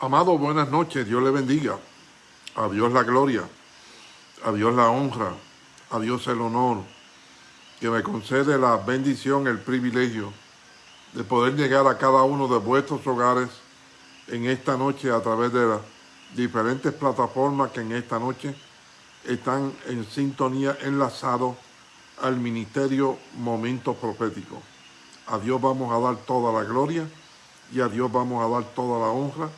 Amado, buenas noches, Dios le bendiga. A Dios la gloria, a Dios la honra, a Dios el honor, que me concede la bendición, el privilegio de poder llegar a cada uno de vuestros hogares en esta noche a través de las diferentes plataformas que en esta noche están en sintonía enlazados al Ministerio Momentos Proféticos. A Dios vamos a dar toda la gloria y a Dios vamos a dar toda la honra,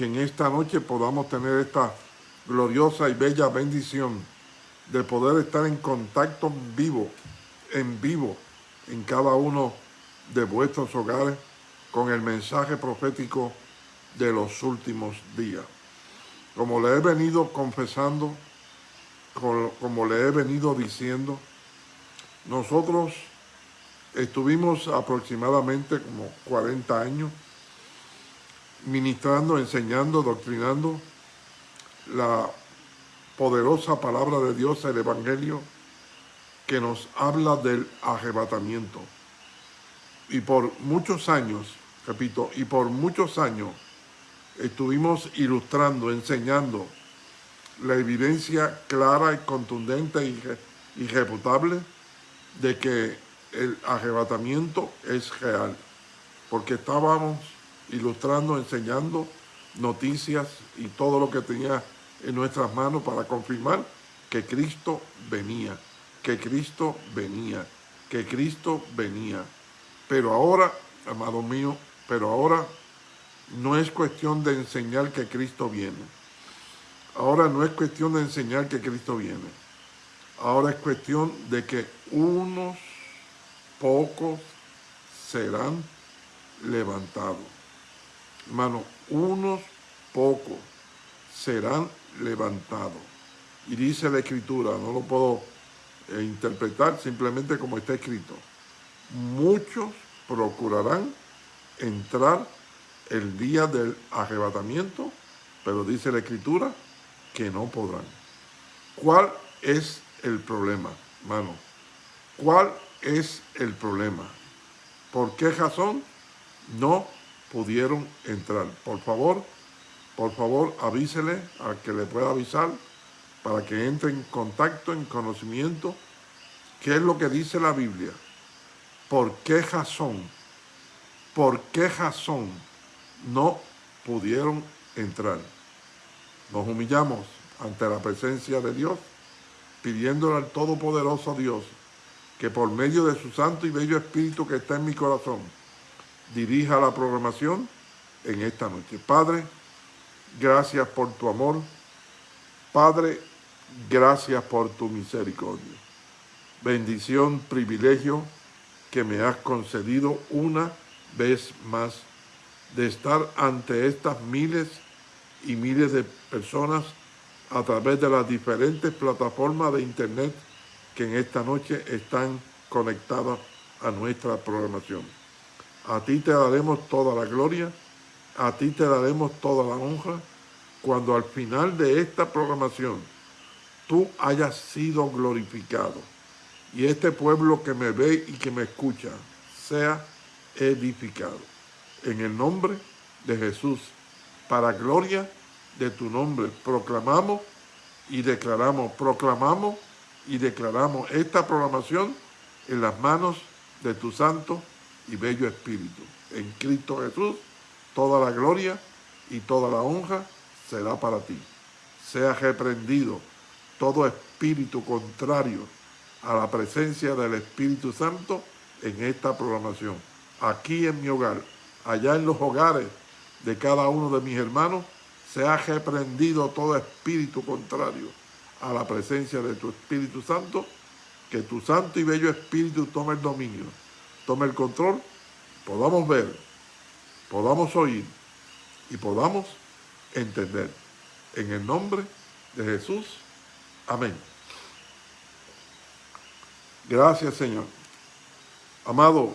que en esta noche podamos tener esta gloriosa y bella bendición de poder estar en contacto vivo, en vivo, en cada uno de vuestros hogares con el mensaje profético de los últimos días. Como le he venido confesando, como le he venido diciendo, nosotros estuvimos aproximadamente como 40 años ministrando, enseñando, doctrinando la poderosa palabra de Dios, el Evangelio, que nos habla del arrebatamiento. Y por muchos años, repito, y por muchos años estuvimos ilustrando, enseñando la evidencia clara y contundente y irrefutable de que el arrebatamiento es real, porque estábamos ilustrando, enseñando noticias y todo lo que tenía en nuestras manos para confirmar que Cristo venía, que Cristo venía, que Cristo venía. Pero ahora, amado mío, pero ahora no es cuestión de enseñar que Cristo viene. Ahora no es cuestión de enseñar que Cristo viene. Ahora es cuestión de que unos pocos serán levantados. Hermano, unos pocos serán levantados. Y dice la Escritura, no lo puedo eh, interpretar simplemente como está escrito. Muchos procurarán entrar el día del arrebatamiento, pero dice la Escritura que no podrán. ¿Cuál es el problema, hermano? ¿Cuál es el problema? ¿Por qué razón no pudieron entrar? Por favor, por favor avísele a que le pueda avisar para que entre en contacto, en conocimiento, qué es lo que dice la Biblia. ¿Por qué razón? ¿Por qué razón no pudieron entrar? Nos humillamos ante la presencia de Dios, pidiéndole al Todopoderoso Dios que por medio de su santo y bello Espíritu que está en mi corazón, dirija la programación en esta noche. Padre, gracias por tu amor. Padre, gracias por tu misericordia. Bendición, privilegio que me has concedido una vez más de estar ante estas miles y miles de personas a través de las diferentes plataformas de internet que en esta noche están conectadas a nuestra programación. A ti te daremos toda la gloria, a ti te daremos toda la honra, cuando al final de esta programación tú hayas sido glorificado y este pueblo que me ve y que me escucha sea edificado. En el nombre de Jesús, para gloria de tu nombre, proclamamos y declaramos, proclamamos y declaramos esta programación en las manos de tu santo y bello Espíritu. En Cristo Jesús, toda la gloria y toda la honra será para ti. Sea reprendido todo espíritu contrario a la presencia del Espíritu Santo en esta programación. Aquí en mi hogar, allá en los hogares de cada uno de mis hermanos, sea reprendido todo espíritu contrario a la presencia de tu Espíritu Santo, que tu santo y bello Espíritu tome el dominio, tome el control, podamos ver, podamos oír y podamos entender. En el nombre de Jesús. Amén. Gracias, Señor. Amado,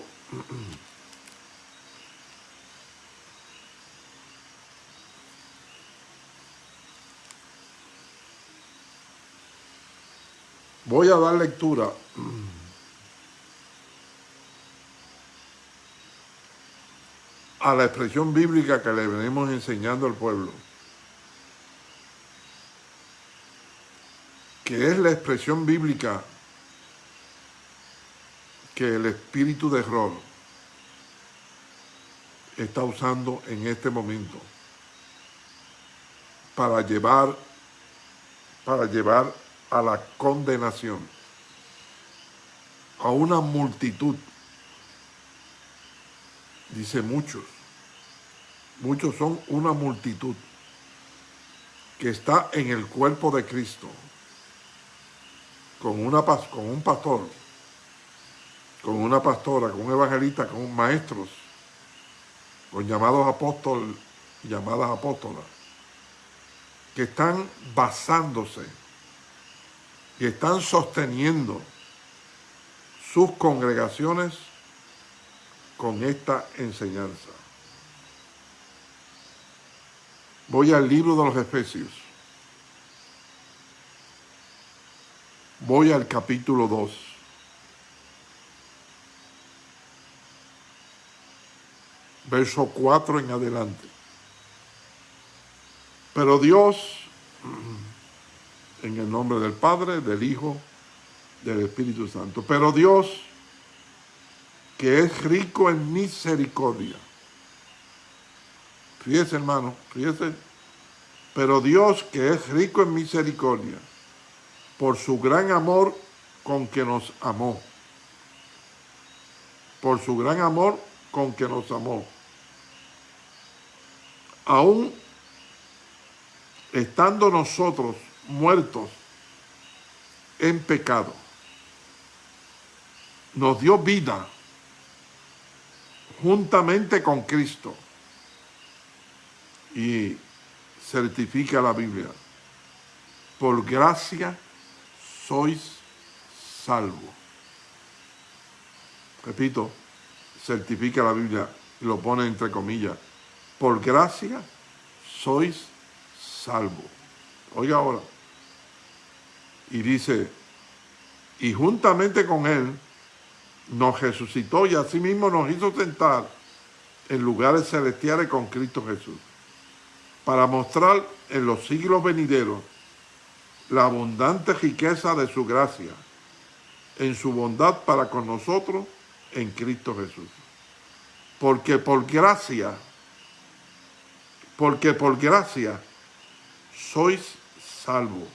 voy a dar lectura a la expresión bíblica que le venimos enseñando al pueblo, que es la expresión bíblica que el espíritu de error está usando en este momento para llevar, para llevar a la condenación a una multitud, dice muchos, muchos son una multitud que está en el cuerpo de Cristo, con, una, con un pastor, con una pastora, con un evangelista, con maestros, con llamados apóstoles, llamadas apóstolas, que están basándose y están sosteniendo sus congregaciones con esta enseñanza. Voy al libro de los Efesios. Voy al capítulo 2. Verso 4 en adelante. Pero Dios, en el nombre del Padre, del Hijo, del Espíritu Santo. Pero Dios, que es rico en misericordia. Fíjese, hermano, fíjese. Pero Dios, que es rico en misericordia, por su gran amor con que nos amó. Por su gran amor con que nos amó. Aún estando nosotros muertos en pecado, nos dio vida juntamente con Cristo. Y certifica la Biblia. Por gracia sois salvos. Repito, certifica la Biblia y lo pone entre comillas. Por gracia sois salvos. Oiga ahora. Y dice, y juntamente con él nos resucitó y asimismo nos hizo sentar en lugares celestiales con Cristo Jesús, para mostrar en los siglos venideros la abundante riqueza de su gracia, en su bondad para con nosotros en Cristo Jesús. Porque por gracia, porque por gracia sois salvos,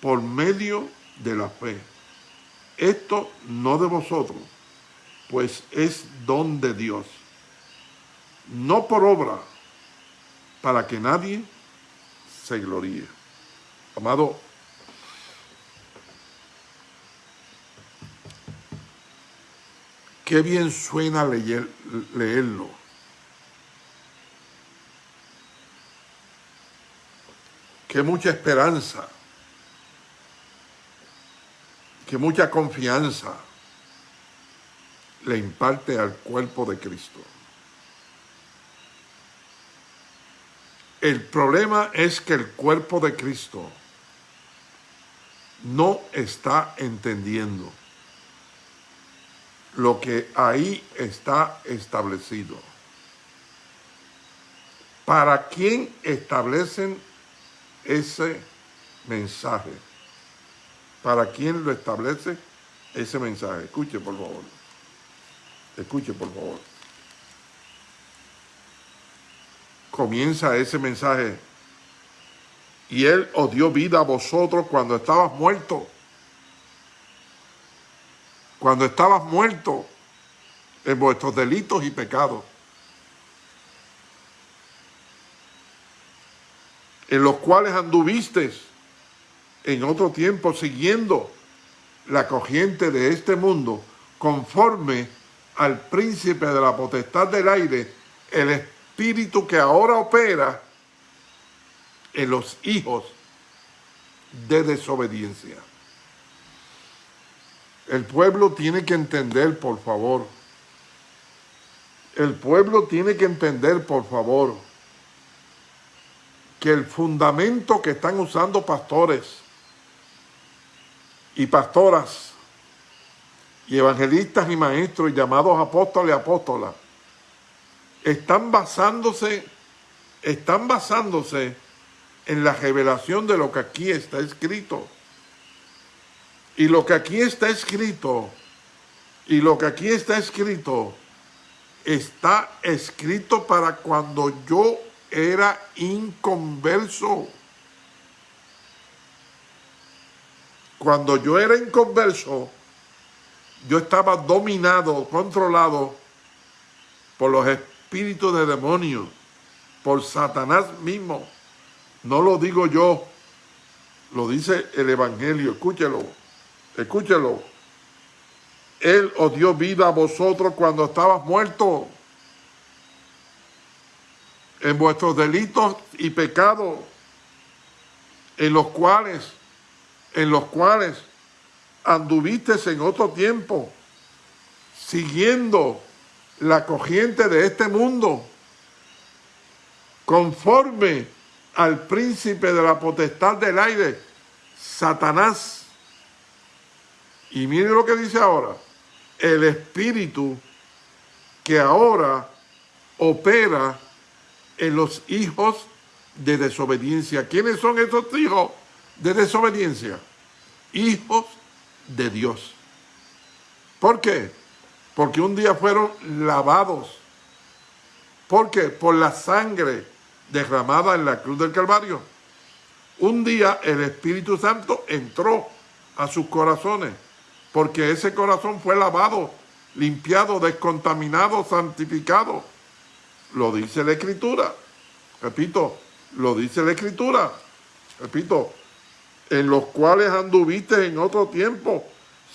por medio de la fe. Esto no de vosotros, pues es don de Dios, no por obra, para que nadie se gloríe. Amado, qué bien suena leer, leerlo. Qué mucha esperanza que mucha confianza le imparte al cuerpo de Cristo. El problema es que el cuerpo de Cristo no está entendiendo lo que ahí está establecido. ¿Para quién establecen ese mensaje? ¿Para quién lo establece ese mensaje? Escuche, por favor. Escuche, por favor. Comienza ese mensaje. Y Él os dio vida a vosotros cuando estabas muertos. Cuando estabas muertos en vuestros delitos y pecados. En los cuales anduvisteis en otro tiempo siguiendo la corriente de este mundo, conforme al príncipe de la potestad del aire, el espíritu que ahora opera en los hijos de desobediencia. El pueblo tiene que entender, por favor. El pueblo tiene que entender, por favor, que el fundamento que están usando pastores y pastoras y evangelistas y maestros llamados apóstoles y apóstolas están basándose, están basándose en la revelación de lo que aquí está escrito. Y lo que aquí está escrito, y lo que aquí está escrito, está escrito para cuando yo era inconverso. Cuando yo era inconverso, yo estaba dominado, controlado por los espíritus de demonios, por Satanás mismo. No lo digo yo, lo dice el Evangelio, escúchelo, escúchelo. Él os dio vida a vosotros cuando estabas muertos en vuestros delitos y pecados, en los cuales, en los cuales anduviste en otro tiempo, siguiendo la corriente de este mundo, conforme al príncipe de la potestad del aire, Satanás. Y mire lo que dice ahora, el espíritu que ahora opera en los hijos de desobediencia. ¿Quiénes son esos hijos de desobediencia? Hijos de Dios. ¿Por qué? Porque un día fueron lavados. ¿Por qué? Por la sangre derramada en la cruz del Calvario. Un día el Espíritu Santo entró a sus corazones, porque ese corazón fue lavado, limpiado, descontaminado, santificado lo dice la Escritura. Repito, lo dice la Escritura. Repito, en los cuales anduviste en otro tiempo,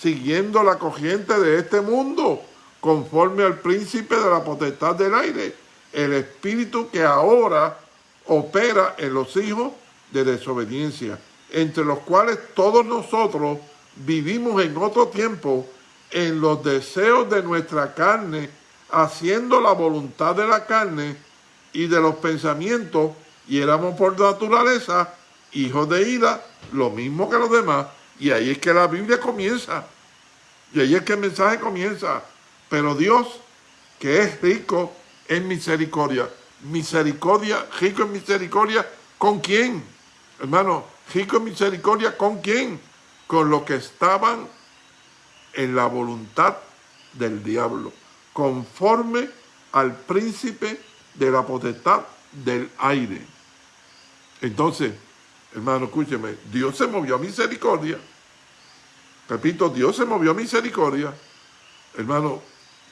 siguiendo la corriente de este mundo, conforme al príncipe de la potestad del aire, el espíritu que ahora opera en los hijos de desobediencia, entre los cuales todos nosotros vivimos en otro tiempo en los deseos de nuestra carne, haciendo la voluntad de la carne y de los pensamientos, y éramos por naturaleza hijos de ira, lo mismo que los demás, y ahí es que la Biblia comienza, y ahí es que el mensaje comienza, pero Dios, que es rico en misericordia, misericordia, rico en misericordia, ¿con quién? Hermano, rico en misericordia, ¿con quién? Con los que estaban en la voluntad del diablo conforme al príncipe de la potestad del aire. Entonces, hermano, escúcheme, Dios se movió a misericordia. Repito, Dios se movió a misericordia. Hermano,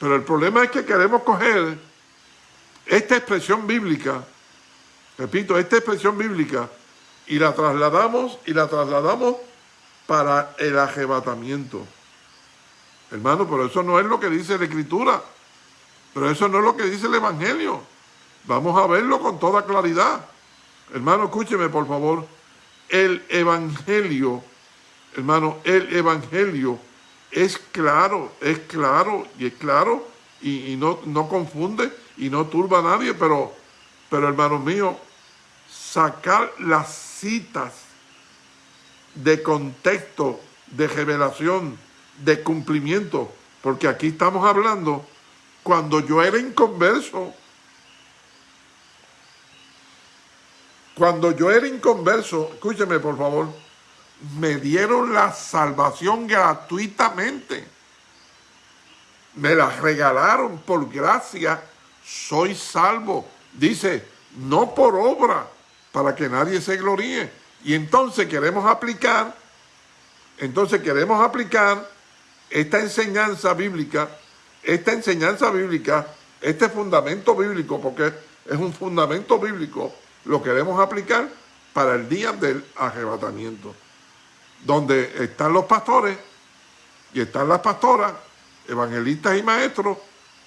pero el problema es que queremos coger esta expresión bíblica, repito, esta expresión bíblica, y la trasladamos, y la trasladamos para el arrebatamiento. Hermano, pero eso no es lo que dice la Escritura. Pero eso no es lo que dice el Evangelio. Vamos a verlo con toda claridad. Hermano, escúcheme por favor. El Evangelio, hermano, el Evangelio es claro, es claro y es claro y, no, no, confunde y no turba a nadie, pero, pero hermano mío, sacar las citas de contexto, de revelación, de cumplimiento, porque aquí estamos hablando cuando yo era inconverso. Cuando yo era inconverso, escúcheme por favor, me dieron la salvación gratuitamente. Me la regalaron por gracia, soy salvo. Dice, no por obra, para que nadie se gloríe. Y entonces queremos aplicar, entonces queremos aplicar esta enseñanza bíblica esta enseñanza bíblica, este fundamento bíblico, porque es un fundamento bíblico, lo queremos aplicar para el día del arrebatamiento, donde están los pastores y están las pastoras, evangelistas y maestros,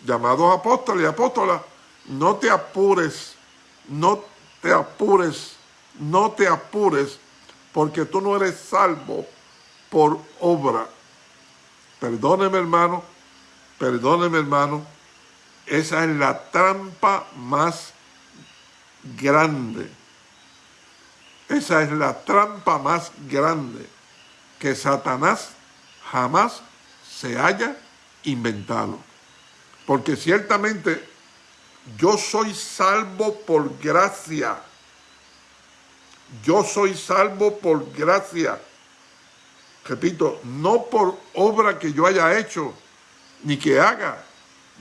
llamados apóstoles y apóstolas, no te apures, no te apures, no te apures, porque tú no eres salvo por obra. Perdóneme, hermano, perdóneme hermano, esa es la trampa más grande. Esa es la trampa más grande que Satanás jamás se haya inventado. Porque ciertamente yo soy salvo por gracia. Yo soy salvo por gracia. Repito, no por obra que yo haya hecho, ni que haga.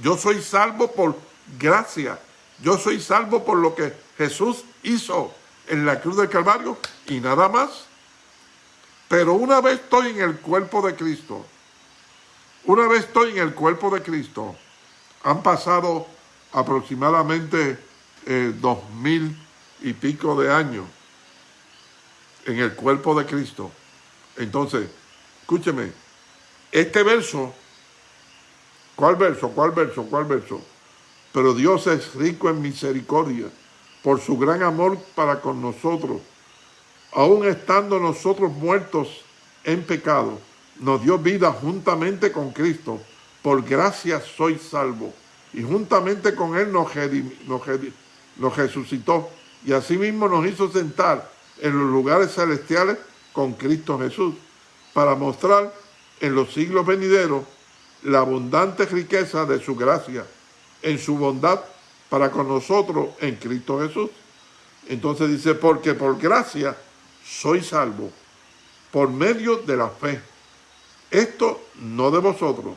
Yo soy salvo por gracia. Yo soy salvo por lo que Jesús hizo en la cruz del Calvario y nada más. Pero una vez estoy en el cuerpo de Cristo, una vez estoy en el cuerpo de Cristo, han pasado aproximadamente eh, dos mil y pico de años en el cuerpo de Cristo. Entonces, escúcheme, este verso, ¿cuál verso? ¿Cuál verso? ¿Cuál verso? Pero Dios es rico en misericordia por su gran amor para con nosotros. Aún estando nosotros muertos en pecado, nos dio vida juntamente con Cristo. Por gracia soy salvo. Y juntamente con Él nos, nos resucitó. Y asimismo nos hizo sentar en los lugares celestiales con Cristo Jesús, para mostrar en los siglos venideros la abundante riqueza de su gracia en su bondad para con nosotros en Cristo Jesús. Entonces dice, porque por gracia soy salvo, por medio de la fe. Esto no de vosotros,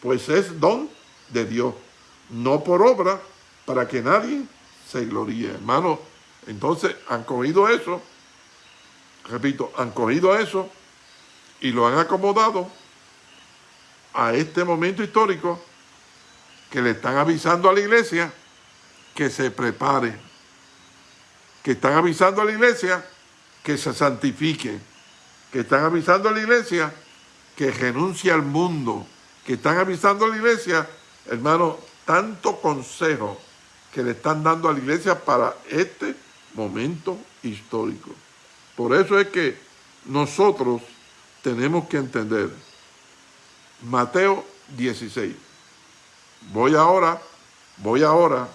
pues es don de Dios, no por obra, para que nadie se gloríe. Hermano, entonces han cogido eso, repito, han cogido eso y lo han acomodado a este momento histórico que le están avisando a la iglesia que se prepare, que están avisando a la iglesia que se santifique, que están avisando a la iglesia que renuncie al mundo, que están avisando a la iglesia, hermano, tanto consejo que le están dando a la iglesia para este momento histórico. Por eso es que nosotros tenemos que entender Mateo 16. Voy ahora, voy ahora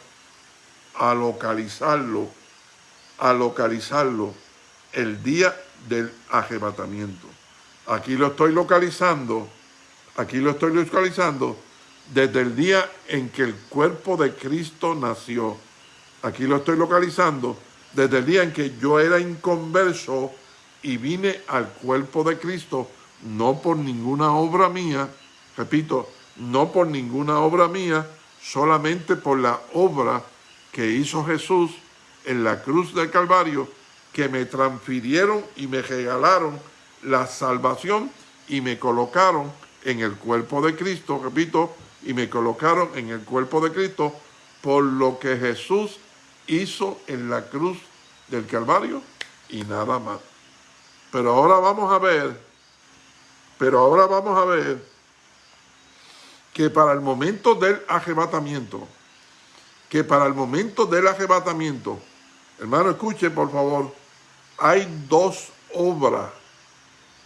a localizarlo, a localizarlo el día del arrebatamiento. Aquí lo estoy localizando, aquí lo estoy localizando desde el día en que el cuerpo de Cristo nació. Aquí lo estoy localizando desde el día en que yo era inconverso y vine al cuerpo de Cristo, no por ninguna obra mía, repito, no por ninguna obra mía, solamente por la obra que hizo Jesús en la cruz del Calvario, que me transfirieron y me regalaron la salvación y me colocaron en el cuerpo de Cristo, repito, y me colocaron en el cuerpo de Cristo por lo que Jesús hizo en la cruz del Calvario y nada más. Pero ahora vamos a ver, pero ahora vamos a ver que para el momento del arrebatamiento, que para el momento del arrebatamiento, hermano, escuche por favor, hay dos obras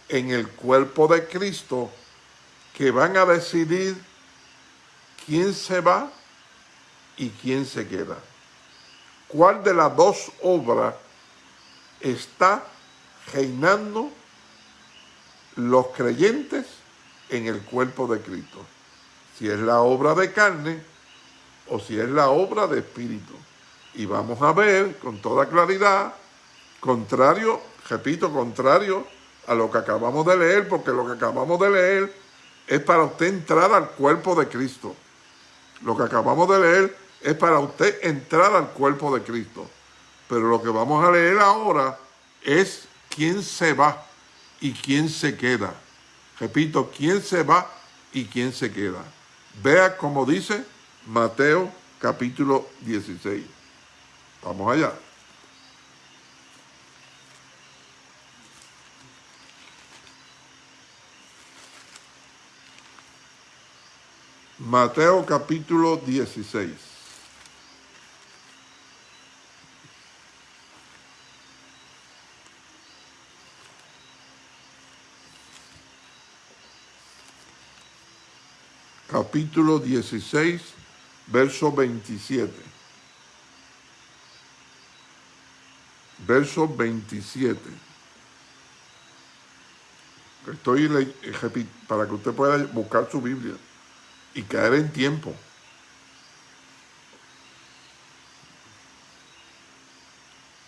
en el cuerpo de Cristo que van a decidir quién se va y quién se queda. ¿Cuál de las dos obras está reinando los creyentes en el cuerpo de Cristo? si es la obra de carne o si es la obra de espíritu. Y vamos a ver con toda claridad, contrario, repito, contrario a lo que acabamos de leer, porque lo que acabamos de leer es para usted entrar al cuerpo de Cristo. Lo que acabamos de leer es para usted entrar al cuerpo de Cristo. Pero lo que vamos a leer ahora es quién se va y quién se queda. Repito, quién se va y quién se queda. Vea como dice Mateo capítulo 16. Vamos allá. Mateo capítulo 16. capítulo 16, verso 27. Verso 27. Estoy para que usted pueda buscar su Biblia y caer en tiempo.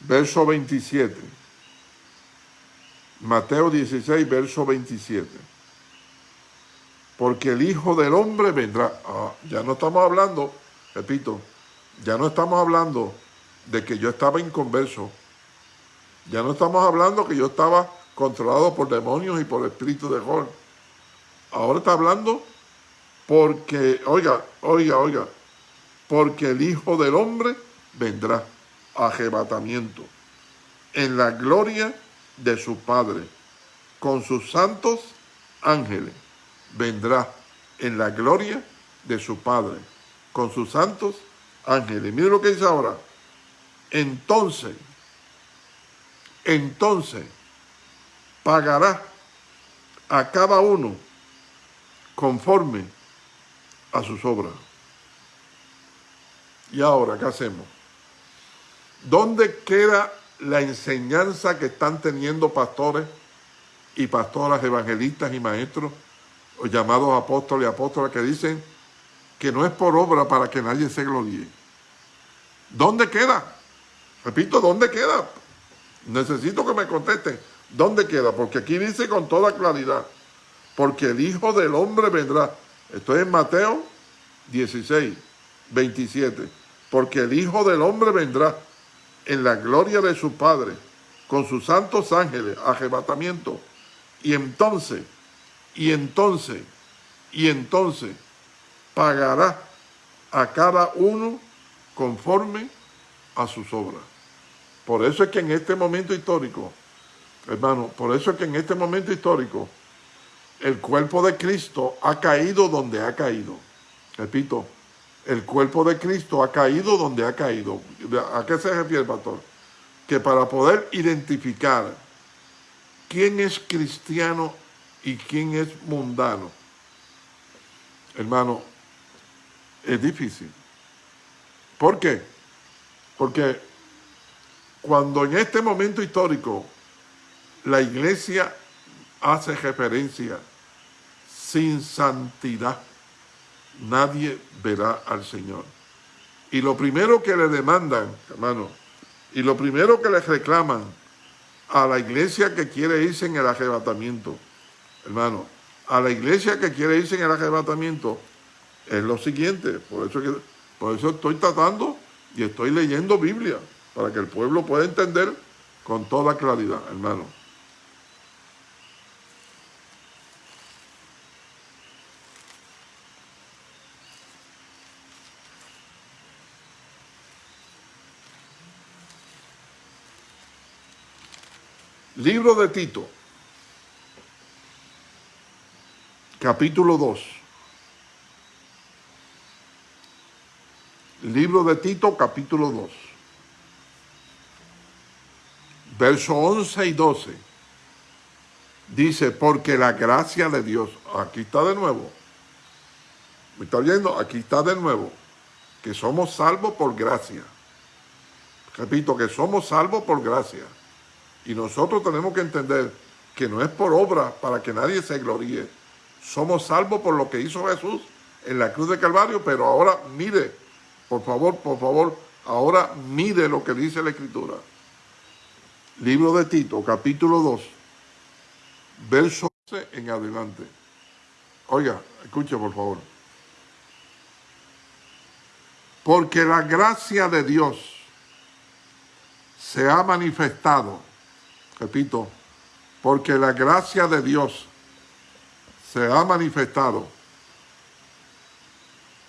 verso 27. Mateo 16, verso 27. Porque el Hijo del Hombre vendrá. Ah, ya no estamos hablando, repito, ya no estamos hablando de que yo estaba inconverso. Ya no estamos hablando que yo estaba controlado por demonios y por espíritu de gol. Ahora está hablando porque, oiga, oiga, oiga, porque el Hijo del Hombre vendrá arrebatamiento en la gloria de su Padre, con sus santos ángeles. Vendrá en la gloria de su Padre, con sus santos ángeles. Mire lo que dice ahora. Entonces, entonces, pagará a cada uno conforme a sus obras. ¿Y ahora qué hacemos? ¿Dónde queda la enseñanza que están teniendo pastores y pastoras, evangelistas y maestros, o llamados apóstoles y apóstolas, que dicen que no es por obra para que nadie se gloríe? ¿Dónde queda? Repito, ¿dónde queda? Necesito que me contesten. ¿Dónde queda? Porque aquí dice con toda claridad, porque el Hijo del Hombre vendrá. Esto es en Mateo 16, 27. Porque el Hijo del Hombre vendrá en la gloria de su Padre, con sus santos ángeles, arrebatamiento. Y entonces, y entonces, y entonces, pagará a cada uno conforme a sus obras. Por eso es que en este momento histórico, hermano, por eso es que en este momento histórico, el cuerpo de Cristo ha caído donde ha caído. Repito, el cuerpo de Cristo ha caído donde ha caído. ¿A qué se refiere, pastor? Que para poder identificar quién es cristiano y quién es mundano, hermano, es difícil. ¿Por qué? Porque cuando en este momento histórico la iglesia hace referencia sin santidad, nadie verá al Señor. Y lo primero que le demandan, hermano, y lo primero que le reclaman a la iglesia que quiere irse en el arrebatamiento, hermano, a la iglesia que quiere irse en el arrebatamiento, es lo siguiente, por eso, que, por eso estoy tratando y estoy leyendo Biblia, para que el pueblo pueda entender con toda claridad, hermano. Libro de Tito, capítulo 2. Libro de Tito, capítulo 2. Verso 11 y 12. Dice, porque la gracia de Dios, aquí está de nuevo. ¿Me está oyendo? Aquí está de nuevo. Que somos salvos por gracia. Repito, que somos salvos por gracia. Y nosotros tenemos que entender que no es por obra para que nadie se gloríe. Somos salvos por lo que hizo Jesús en la cruz de Calvario, pero ahora mire, por favor, por favor, ahora mire lo que dice la Escritura. Libro de Tito, capítulo 2, verso 11 en adelante. Oiga, escuche por favor. Porque la gracia de Dios se ha manifestado repito, porque la gracia de Dios se ha manifestado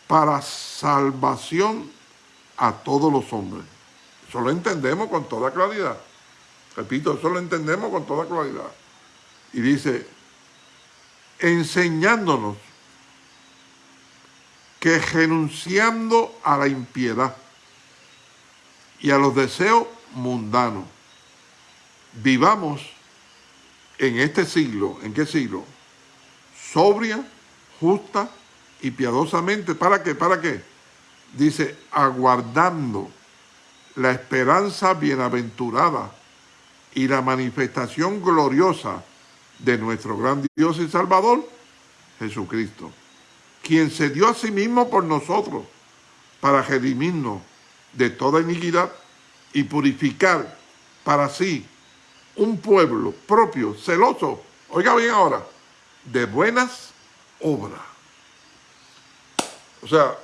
para salvación a todos los hombres. Eso lo entendemos con toda claridad. Repito, eso lo entendemos con toda claridad. Y dice, enseñándonos que renunciando a la impiedad y a los deseos mundanos, vivamos en este siglo, ¿en qué siglo? Sobria, justa y piadosamente. ¿Para qué? ¿Para qué? Dice, aguardando la esperanza bienaventurada y la manifestación gloriosa de nuestro gran Dios y Salvador, Jesucristo, quien se dio a sí mismo por nosotros para redimirnos de toda iniquidad y purificar para sí un pueblo propio, celoso, oiga bien ahora, de buenas obras. O sea,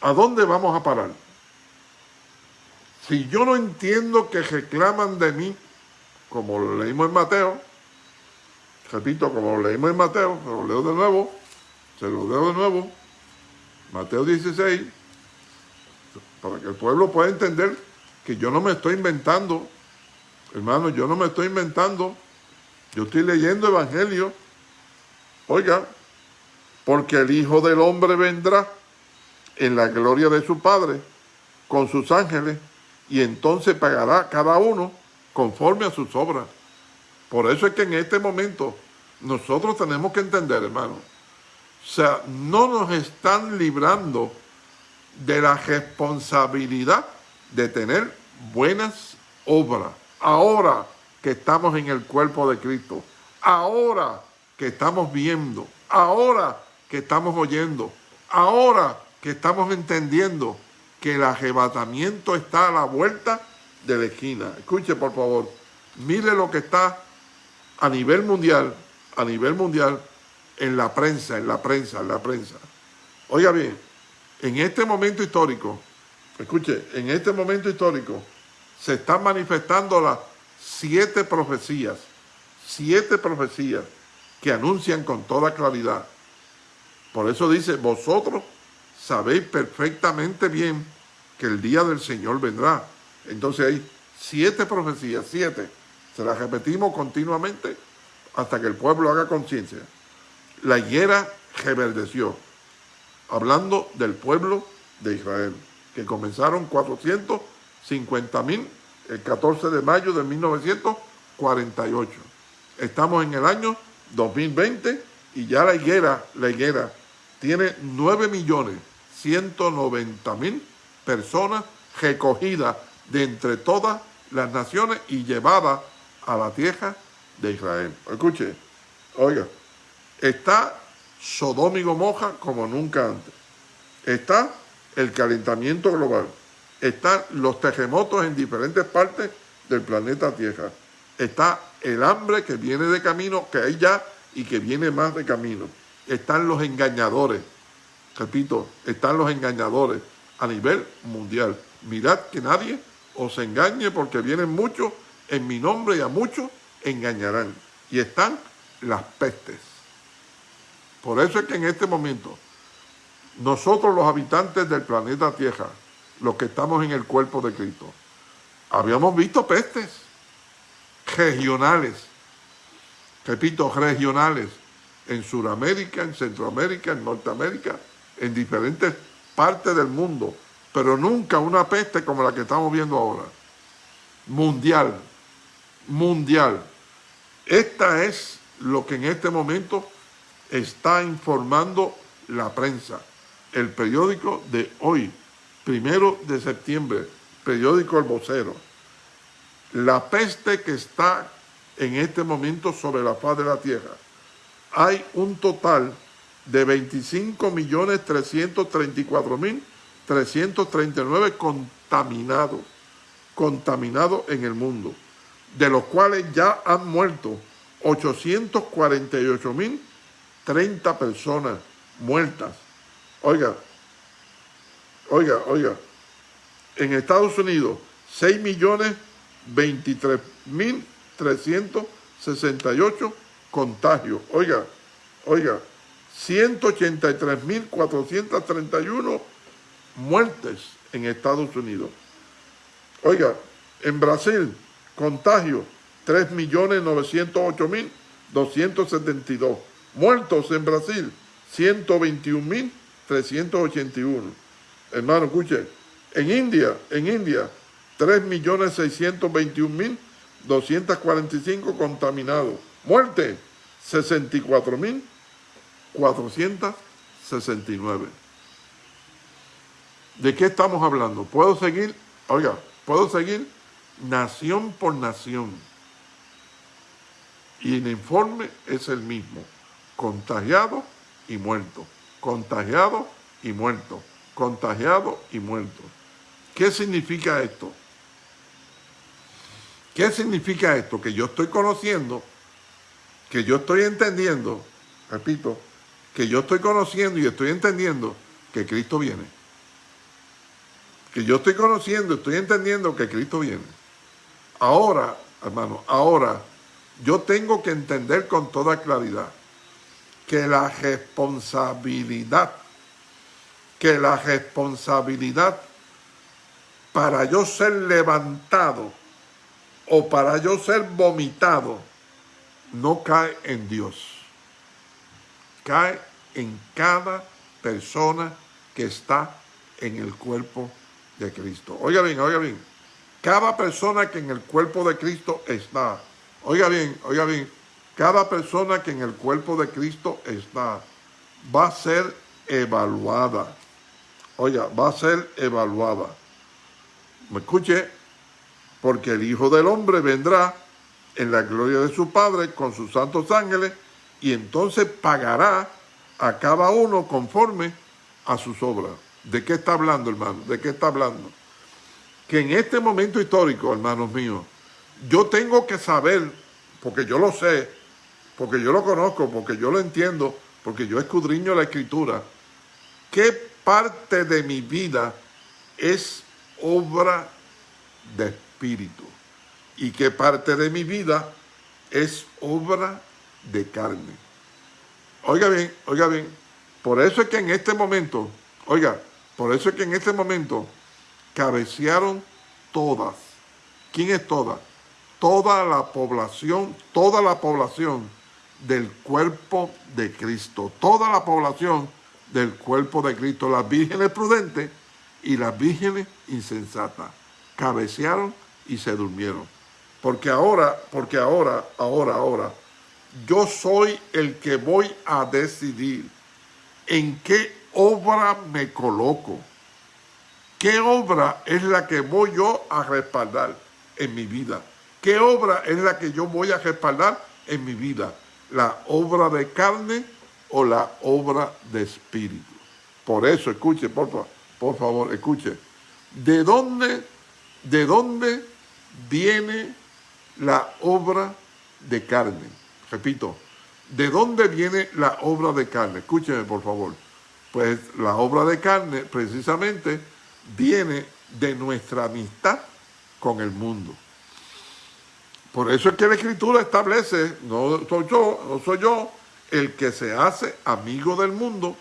¿a dónde vamos a parar? Si yo no entiendo que reclaman de mí, como lo leímos en Mateo, repito, como lo leímos en Mateo, se lo leo de nuevo, se lo leo de nuevo, Mateo 16, para que el pueblo pueda entender que yo no me estoy inventando, hermano, yo no me estoy inventando, yo estoy leyendo Evangelio, oiga, porque el Hijo del Hombre vendrá en la gloria de su Padre con sus ángeles y entonces pagará cada uno conforme a sus obras. Por eso es que en este momento nosotros tenemos que entender, hermano, o sea, no nos están librando de la responsabilidad de tener buenas obras. Ahora que estamos en el cuerpo de Cristo, ahora que estamos viendo, ahora que estamos oyendo, ahora que estamos entendiendo que el arrebatamiento está a la vuelta de la esquina. Escuche, por favor, mire lo que está a nivel mundial, a nivel mundial, en la prensa, en la prensa, en la prensa. Oiga bien, en este momento histórico, escuche, en este momento histórico se están manifestando las siete profecías, siete profecías que anuncian con toda claridad. Por eso dice, vosotros sabéis perfectamente bien que el día del Señor vendrá. Entonces hay siete profecías, siete. Se las repetimos continuamente hasta que el pueblo haga conciencia. La higuera reverdeció, hablando del pueblo de Israel, que comenzaron 450 mil el 14 de mayo de 1948. Estamos en el año 2020 y ya la higuera, la higuera tiene 9 millones 190 mil personas recogidas de entre todas las naciones y llevadas a la tierra de Israel. Escuche, oiga, está Sodoma y Gomorra como nunca antes. Está el calentamiento global. Están los terremotos en diferentes partes del planeta Tierra. Está el hambre que viene de camino, que hay ya y que viene más de camino. Están los engañadores. Repito, están los engañadores a nivel mundial. Mirad que nadie os engañe porque vienen muchos en mi nombre y a muchos engañarán. Y están las pestes. Por eso es que en este momento, nosotros los habitantes del planeta Tierra, los que estamos en el cuerpo de Cristo, habíamos visto pestes regionales, repito, regionales, en Sudamérica, en Centroamérica, en Norteamérica, en diferentes partes del mundo, pero nunca una peste como la que estamos viendo ahora. Mundial, mundial. Esta es lo que en este momento está informando la prensa. El periódico de hoy, primero de septiembre, periódico El Vocero. La peste que está en este momento sobre la faz de la tierra. Hay un total de 25.334.339 contaminados, contaminados en el mundo, de los cuales ya han muerto 848.000 30 personas muertas. Oiga, oiga, oiga. En Estados Unidos, 6 millones 23 mil 368 contagios. Oiga, oiga, 183 mil 431 muertes en Estados Unidos. Oiga, en Brasil, contagio 3 millones 908 mil 272 Muertos en Brasil, 121.381. Hermano, escuche, en India, en India, 3.621.245 contaminados. Muerte, 64.469. ¿De qué estamos hablando? Puedo seguir, oiga, puedo seguir nación por nación. Y el informe es el mismo contagiado y muerto, contagiado y muerto, contagiado y muerto. ¿Qué significa esto? ¿Qué significa esto? Que yo estoy conociendo, que yo estoy entendiendo, repito, que yo estoy conociendo y estoy entendiendo que Cristo viene. Que yo estoy conociendo, estoy entendiendo que Cristo viene. Ahora, hermano, ahora yo tengo que entender con toda claridad que la responsabilidad, que la responsabilidad para yo ser levantado o para yo ser vomitado, no cae en Dios. Cae en cada persona que está en el cuerpo de Cristo. Oiga bien, oiga bien. Cada persona que en el cuerpo de Cristo está, oiga bien, oiga bien, cada persona que en el cuerpo de Cristo está va a ser evaluada. Oiga, va a ser evaluada. ¿Me escuche? porque el Hijo del Hombre vendrá en la gloria de su Padre con sus santos ángeles y entonces pagará a cada uno conforme a sus obras. ¿De qué está hablando, hermano? ¿De qué está hablando? Que en este momento histórico, hermanos míos, yo tengo que saber, porque yo lo sé, porque yo lo conozco, porque yo lo entiendo, porque yo escudriño la Escritura, qué parte de mi vida es obra de espíritu y que parte de mi vida es obra de carne. Oiga bien, oiga bien, por eso es que en este momento, oiga, por eso es que en este momento cabecearon todas. ¿Quién es toda? Toda la población, toda la población del cuerpo de Cristo. Toda la población del cuerpo de Cristo. Las vírgenes prudentes y las vírgenes insensatas. Cabecearon y se durmieron. Porque ahora, porque ahora, ahora, ahora, yo soy el que voy a decidir en qué obra me coloco. ¿Qué obra es la que voy yo a respaldar en mi vida? ¿Qué obra es la que yo voy a respaldar en mi vida? ¿La obra de carne o la obra de espíritu? Por eso, escuche, por favor, por favor, escuche. ¿De dónde, de dónde viene la obra de carne. Repito, ¿de dónde viene la obra de carne? Escúcheme, por favor. Pues la obra de carne, precisamente, viene de nuestra amistad con el mundo. Por eso es que la Escritura establece, no soy yo, no soy yo, el que se hace amigo del mundo,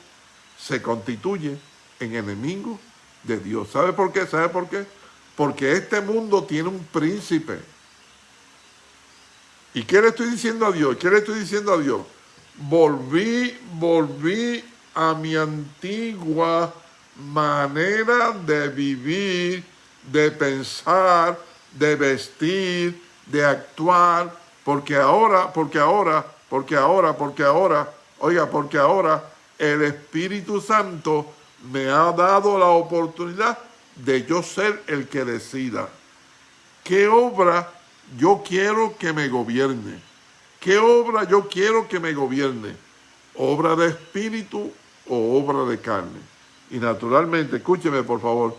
se constituye en enemigo de Dios. ¿Sabe por qué? ¿Sabe por qué? Porque este mundo tiene un príncipe. ¿Y qué le estoy diciendo a Dios? ¿Qué le estoy diciendo a Dios? Volví, volví a mi antigua manera de vivir, de pensar, de vestir, de actuar, porque ahora, porque ahora, porque ahora, porque ahora, oiga, porque ahora el Espíritu Santo me ha dado la oportunidad de yo ser el que decida qué obra yo quiero que me gobierne, qué obra yo quiero que me gobierne, obra de espíritu o obra de carne. Y naturalmente, escúcheme por favor,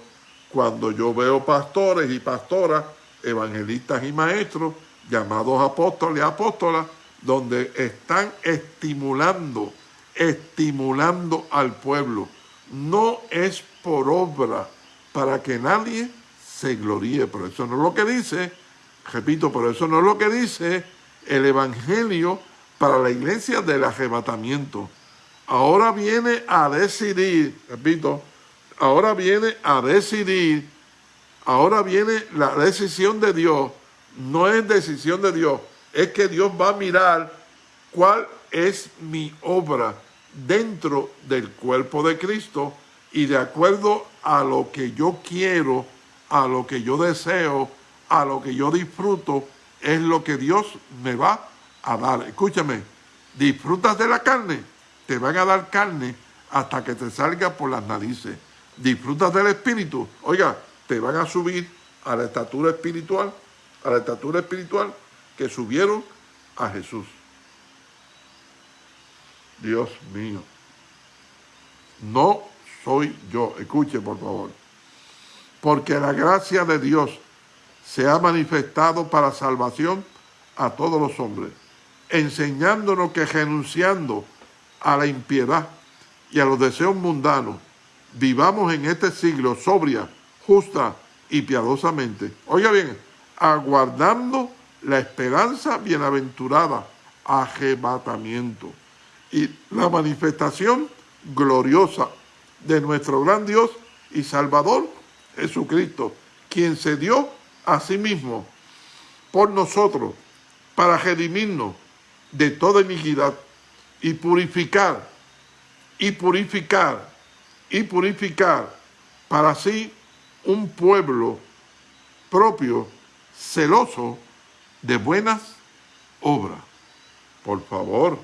cuando yo veo pastores y pastoras, evangelistas y maestros, llamados apóstoles y apóstolas, donde están estimulando, estimulando al pueblo. No es por obra, para que nadie se gloríe. Pero eso no es lo que dice, repito, pero eso no es lo que dice el Evangelio para la iglesia del arrebatamiento. Ahora viene a decidir, repito, ahora viene a decidir, ahora viene la decisión de Dios, no es decisión de Dios, es que Dios va a mirar cuál es mi obra dentro del cuerpo de Cristo y de acuerdo a lo que yo quiero, a lo que yo deseo, a lo que yo disfruto, es lo que Dios me va a dar. Escúchame, disfrutas de la carne, te van a dar carne hasta que te salga por las narices. Disfrutas del espíritu, oiga, te van a subir a la estatura espiritual, a la estatura espiritual que subieron a Jesús. Dios mío. No soy yo. Escuche, por favor. Porque la gracia de Dios se ha manifestado para salvación a todos los hombres, enseñándonos que renunciando a la impiedad y a los deseos mundanos, vivamos en este siglo sobria, justa y piadosamente. Oiga bien, aguardando la esperanza bienaventurada, arrebatamiento y la manifestación gloriosa de nuestro gran Dios y Salvador Jesucristo, quien se dio a mismo por nosotros para redimirnos de toda iniquidad y purificar, y purificar, y purificar para sí un pueblo propio, celoso de buenas obras. Por favor,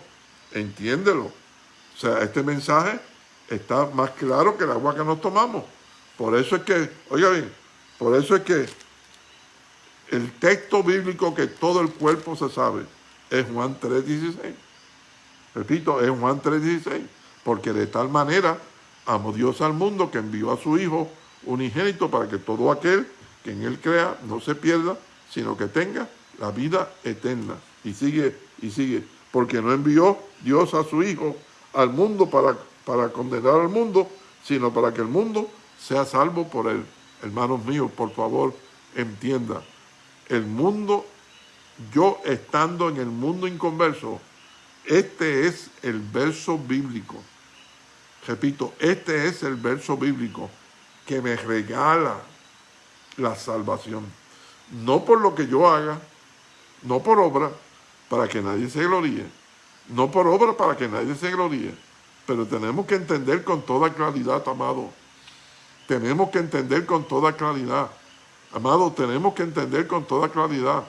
entiéndelo. O sea, este mensaje está más claro que el agua que nos tomamos. Por eso es que, oiga bien, por eso es que el texto bíblico que todo el cuerpo se sabe es Juan 3.16. Repito, es Juan 3.16. Porque de tal manera amó Dios al mundo que envió a su Hijo unigénito para que todo aquel que en él crea no se pierda, sino que tenga la vida eterna. Y sigue, y sigue. Porque no envió Dios a su Hijo al mundo para, para condenar al mundo, sino para que el mundo sea salvo por él. Hermanos míos, por favor, entienda. El mundo, yo estando en el mundo inconverso, este es el verso bíblico. Repito, este es el verso bíblico que me regala la salvación. No por lo que yo haga, no por obra, para que nadie se gloríe. No por obra para que nadie se gloríe. Pero tenemos que entender con toda claridad, amado. Tenemos que entender con toda claridad. Amado, tenemos que entender con toda claridad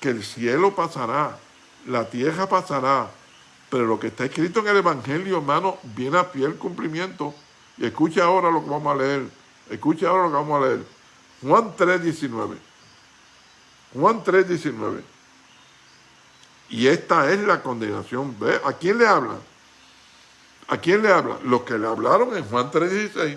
que el cielo pasará, la tierra pasará, pero lo que está escrito en el Evangelio, hermano, viene a fiel cumplimiento. Y escuche ahora lo que vamos a leer. Escuche ahora lo que vamos a leer. Juan 3, 19. Juan 3, 19. Y esta es la condenación. ¿A quién le habla? ¿A quién le habla? Los que le hablaron en Juan 3, 16.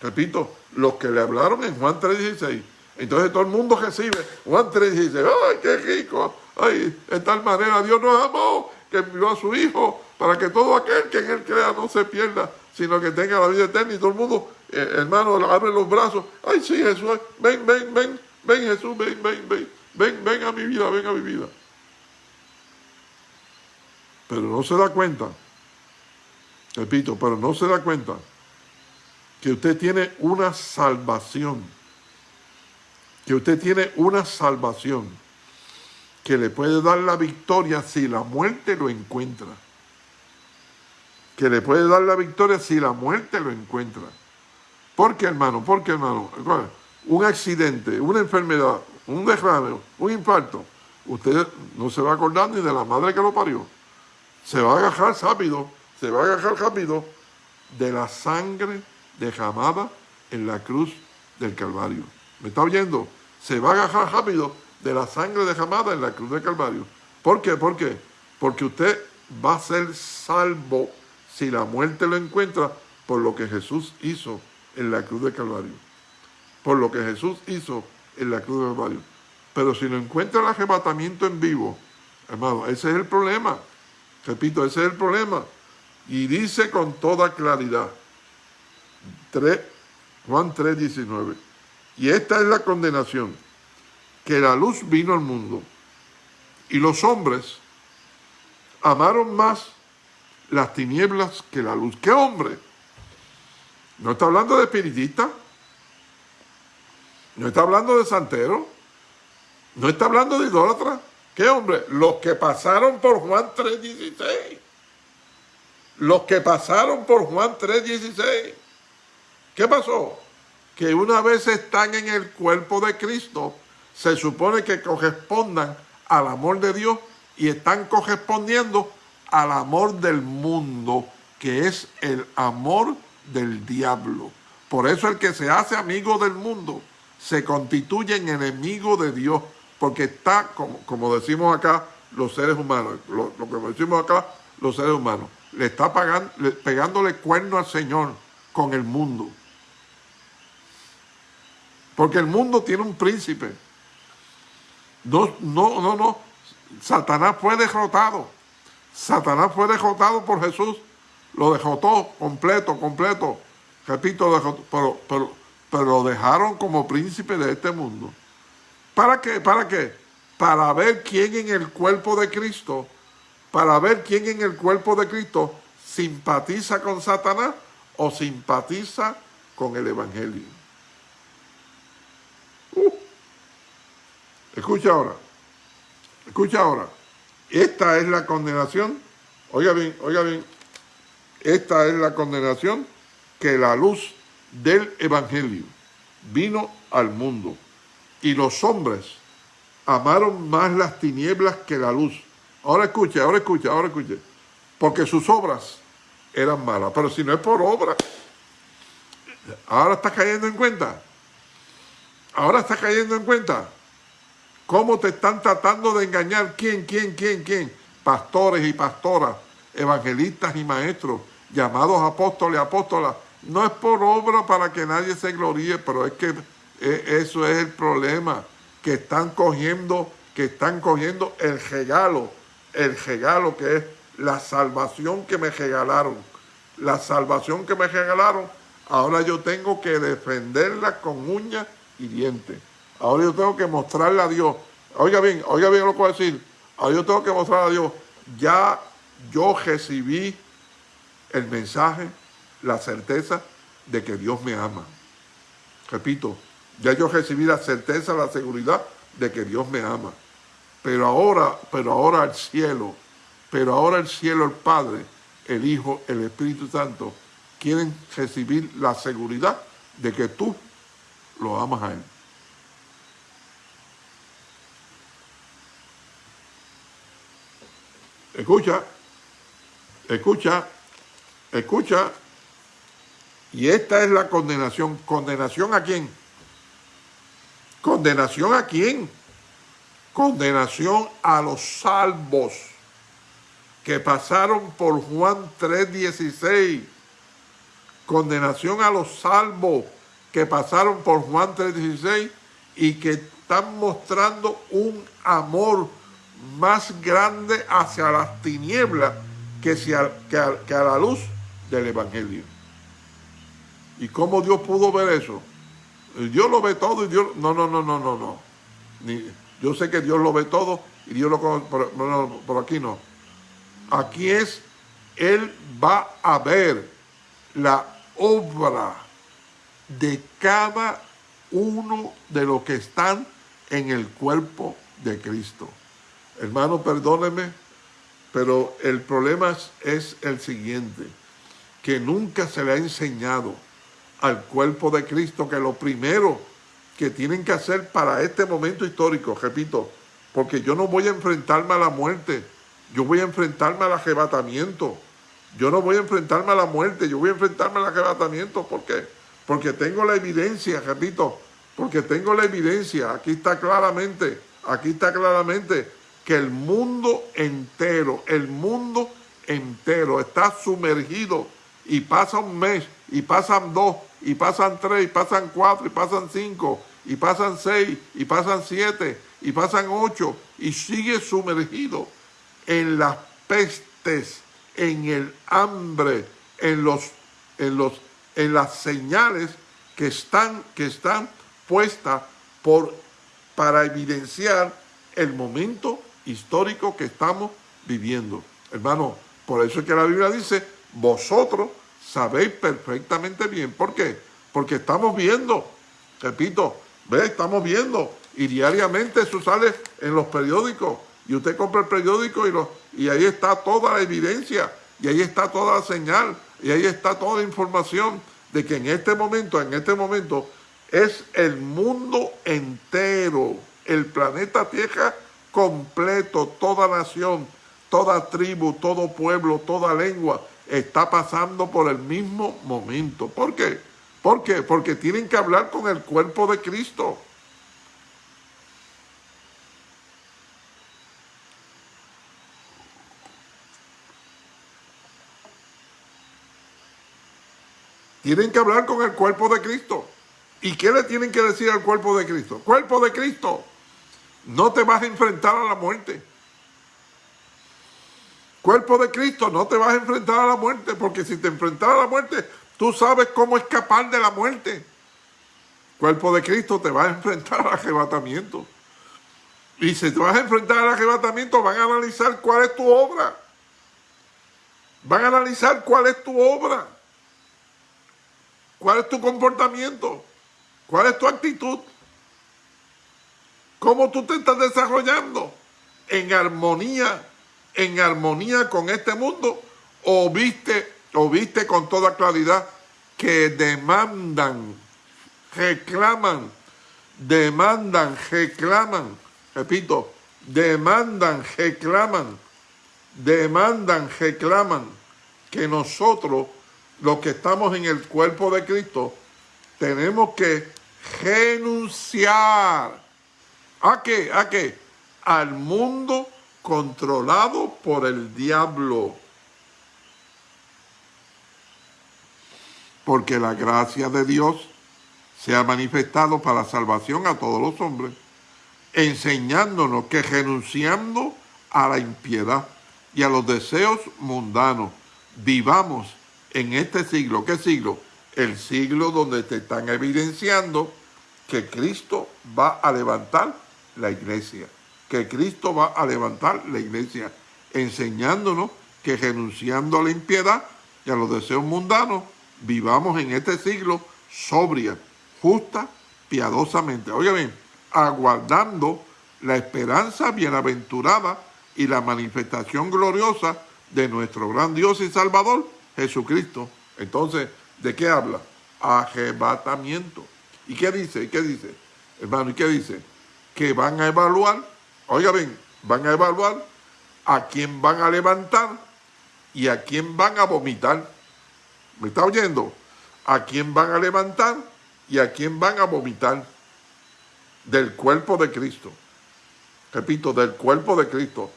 Repito, los que le hablaron en Juan 3, 16. Entonces todo el mundo recibe Juan 3, 16. ¡Ay, qué rico! ¡Ay, de tal manera Dios nos amó que envió a su Hijo para que todo aquel que en Él crea no se pierda, sino que tenga la vida eterna. Y todo el mundo, eh, hermano, abre los brazos. ¡Ay, sí, Jesús! Ven, ven, ven, ven, Jesús, ven, ven, ven. Ven, ven a mi vida, ven a mi vida. Pero no se da cuenta, repito, pero no se da cuenta que usted tiene una salvación, que usted tiene una salvación que le puede dar la victoria si la muerte lo encuentra. Que le puede dar la victoria si la muerte lo encuentra. ¿Por qué, hermano? ¿Por qué, hermano? Un accidente, una enfermedad, un derrame, un infarto. Usted no se va a acordar ni de la madre que lo parió. Se va a agarrar rápido, se va a agarrar rápido de la sangre derramada en la cruz del Calvario. ¿Me está oyendo? Se va a agarrar rápido de la sangre derramada en la cruz del Calvario. ¿Por qué? ¿Por qué? Porque usted va a ser salvo si la muerte lo encuentra por lo que Jesús hizo en la cruz del Calvario. Por lo que Jesús hizo en la cruz del Calvario. Pero si lo encuentra el arrebatamiento en vivo, hermano, ese es el problema. Repito, ese es el problema. Y dice con toda claridad, 3, Juan 3, 19. Y esta es la condenación, que la luz vino al mundo y los hombres amaron más las tinieblas que la luz. ¿Qué hombre? No está hablando de espiritista, no está hablando de santero, no está hablando de idólatra. ¿Qué hombre? Los que pasaron por Juan 3.16. Los que pasaron por Juan 3.16. ¿Qué pasó? Que una vez están en el cuerpo de Cristo, se supone que correspondan al amor de Dios y están correspondiendo al amor del mundo, que es el amor del diablo. Por eso el que se hace amigo del mundo se constituye en enemigo de Dios, porque está, como, como decimos acá, los seres humanos, lo, que decimos acá, los seres humanos, le está pegándole cuerno al Señor con el mundo. Porque el mundo tiene un príncipe. No, no, no, no. Satanás fue derrotado. Satanás fue derrotado por Jesús. Lo derrotó completo, completo. Repito, pero, pero, pero lo dejaron como príncipe de este mundo. ¿Para qué? ¿Para qué? Para ver quién en el cuerpo de Cristo, para ver quién en el cuerpo de Cristo simpatiza con Satanás o simpatiza con el Evangelio. Escucha ahora, escucha ahora. Esta es la condenación, oiga bien, oiga bien, esta es la condenación que la luz del Evangelio vino al mundo y los hombres amaron más las tinieblas que la luz. Ahora escuche, ahora escuche, ahora escuche. Porque sus obras eran malas. Pero si no es por obra, ahora está cayendo en cuenta. Ahora está cayendo en cuenta. ¿Cómo te están tratando de engañar? ¿Quién, quién, quién, quién? Pastores y pastoras, evangelistas y maestros, llamados apóstoles y apóstolas. No es por obra para que nadie se gloríe, pero es que eh, eso es el problema, que están cogiendo, que están cogiendo el regalo, el regalo que es la salvación que me regalaron. La salvación que me regalaron, ahora yo tengo que defenderla con uñas y dientes. Ahora yo tengo que mostrarle a Dios. Oiga bien, oiga bien lo que voy a decir. Ahora yo tengo que mostrarle a Dios. Ya yo recibí el mensaje, la certeza de que Dios me ama. Repito, ya yo recibí la certeza, la seguridad de que Dios me ama. Pero ahora, pero ahora el cielo, pero ahora el cielo, el Padre, el Hijo, el Espíritu Santo, quieren recibir la seguridad de que tú lo amas a Él. Escucha, escucha, escucha. Y esta es la condenación. ¿Condenación a quién? ¿Condenación a quién? Condenación a los salvos que pasaron por Juan 3.16. Condenación a los salvos que pasaron por Juan 3.16 y que están mostrando un amor más grande hacia las tinieblas que, que a la luz del Evangelio. ¿Y cómo Dios pudo ver eso? Dios lo ve todo y Dios... No, no, no, no, no, no. yo sé que Dios lo ve todo y Dios lo... Pero, no, por aquí no. Aquí es, Él va a ver la obra de cada uno de los que están en el cuerpo de Cristo. Hermano, perdóneme, pero el problema es el siguiente, que nunca se le ha enseñado al cuerpo de Cristo, que lo primero que tienen que hacer para este momento histórico, repito, porque yo no voy a enfrentarme a la muerte, yo voy a enfrentarme al arrebatamiento, yo no voy a enfrentarme a la muerte, yo voy a enfrentarme al arrebatamiento, ¿por qué? Porque tengo la evidencia, repito, porque tengo la evidencia, aquí está claramente, aquí está claramente que el mundo entero, el mundo entero está sumergido y pasa un mes, y pasan dos, y pasan tres, y pasan cuatro, y pasan cinco, y pasan seis, y pasan siete, y pasan ocho, y sigue sumergido en las pestes, en el hambre, en los, en los, en las señales que están, que están puestas por, para evidenciar el momento histórico que estamos viviendo. Hermano, por eso es que la Biblia dice, vosotros sabéis perfectamente bien. ¿Por qué? Porque estamos viendo, repito, ve, estamos viendo, y diariamente eso sale en los periódicos, y usted compra el periódico y, lo, y ahí está toda la evidencia, y ahí está toda la señal, y ahí está toda la información de que en este momento, en este momento, es el mundo entero, el planeta Tierra completo, toda nación, toda tribu, todo pueblo, toda lengua, está pasando por el mismo momento. ¿Por qué? ¿Por qué? Porque tienen que hablar con el cuerpo de Cristo. Tienen que hablar con el cuerpo de Cristo. ¿Y qué le tienen que decir al cuerpo de Cristo? Cuerpo de Cristo, no te vas a enfrentar a la muerte. Cuerpo de Cristo, no te vas a enfrentar a la muerte, porque si te enfrentas a la muerte, tú sabes cómo escapar de la muerte. Cuerpo de Cristo, te vas a enfrentar al arrebatamiento. Y si te vas a enfrentar al arrebatamiento, van a analizar cuál es tu obra. Van a analizar cuál es tu obra. ¿Cuál es tu comportamiento? ¿Cuál es tu actitud? ¿Cómo tú te estás desarrollando? ¿En armonía, en armonía con este mundo? ¿O viste, o viste con toda claridad que demandan, reclaman, demandan, reclaman, repito, demandan, reclaman, demandan, reclaman que nosotros, los que estamos en el cuerpo de Cristo, tenemos que renunciar. ¿A qué? ¿A qué? Al mundo controlado por el diablo. Porque la gracia de Dios se ha manifestado para salvación a todos los hombres, enseñándonos que renunciando a la impiedad y a los deseos mundanos, vivamos en este siglo. ¿Qué siglo? El siglo donde te están evidenciando que Cristo va a levantar la iglesia, que Cristo va a levantar la iglesia, enseñándonos que renunciando a la impiedad y a los deseos mundanos, vivamos en este siglo sobria, justa, piadosamente. Oiga bien, aguardando la esperanza bienaventurada y la manifestación gloriosa de nuestro gran Dios y Salvador, Jesucristo. Entonces, ¿de qué habla? Arrebatamiento. ¿Y qué dice? ¿Y qué dice? Hermano, ¿y qué dice? Que van a evaluar, oiga bien, van a evaluar a quién van a levantar y a quién van a vomitar. ¿Me está oyendo? A quién van a levantar y a quién van a vomitar del cuerpo de Cristo. Repito, del cuerpo de Cristo.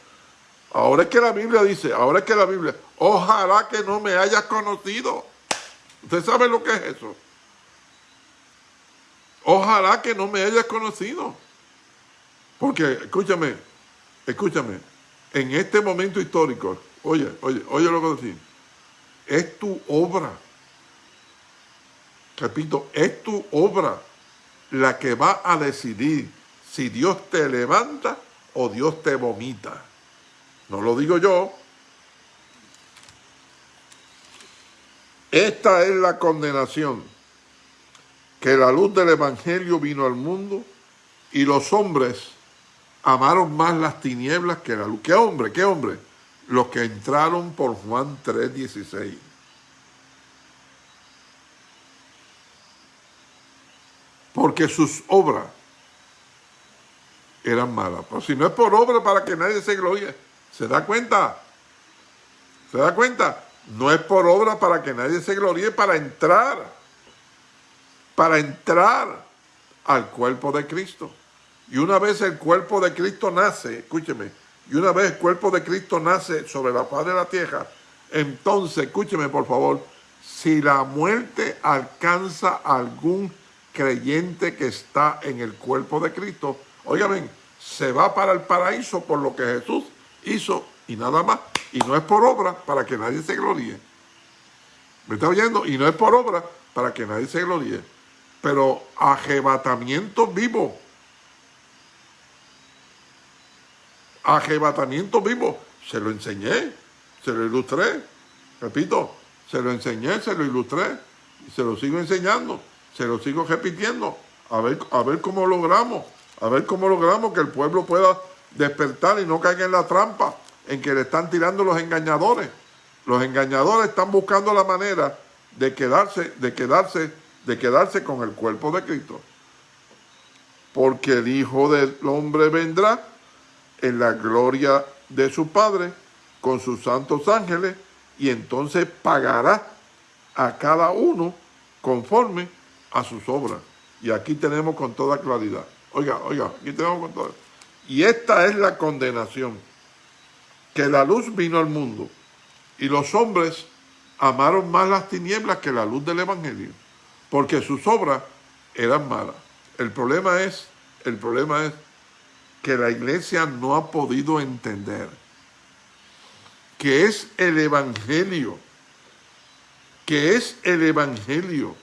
Ahora es que la Biblia dice, ahora es que la Biblia, ojalá que no me hayas conocido. ¿Usted sabe lo que es eso? Ojalá que no me hayas conocido. Porque, escúchame, escúchame, en este momento histórico, oye, oye, oye lo que decir, es tu obra. Repito, es tu obra la que va a decidir si Dios te levanta o Dios te vomita. No lo digo yo. Esta es la condenación que la luz del Evangelio vino al mundo y los hombres amaron más las tinieblas que la luz. ¿Qué hombre? ¿Qué hombre? Los que entraron por Juan 3.16. Porque sus obras eran malas. Pero si no es por obra para que nadie se glorie, ¿se da cuenta? ¿Se da cuenta? No es por obra para que nadie se gloríe, para entrar para entrar al cuerpo de Cristo. Y una vez el cuerpo de Cristo nace, escúcheme, y una vez el cuerpo de Cristo nace sobre la faz de la tierra, entonces, escúcheme por favor, si la muerte alcanza algún creyente que está en el cuerpo de Cristo, oigan, se va para el paraíso por lo que Jesús hizo y nada más. Y no es por obra para que nadie se gloríe. ¿Me está oyendo? Y no es por obra para que nadie se gloríe pero arrebatamiento vivo. Arrebatamiento vivo. Se lo enseñé, se lo ilustré. Repito, se lo enseñé, se lo ilustré. Y se lo sigo enseñando, se lo sigo repitiendo. A ver, a ver cómo logramos, a ver cómo logramos que el pueblo pueda despertar y no caiga en la trampa en que le están tirando los engañadores. Los engañadores están buscando la manera de quedarse, de quedarse de quedarse con el cuerpo de Cristo. Porque el Hijo del Hombre vendrá en la gloria de su Padre con sus santos ángeles y entonces pagará a cada uno conforme a sus obras. Y aquí tenemos con toda claridad. Oiga, oiga, aquí tenemos con toda Y esta es la condenación, que la luz vino al mundo y los hombres amaron más las tinieblas que la luz del Evangelio porque sus obras eran malas. El problema es, el problema es que la iglesia no ha podido entender que es el evangelio, que es el evangelio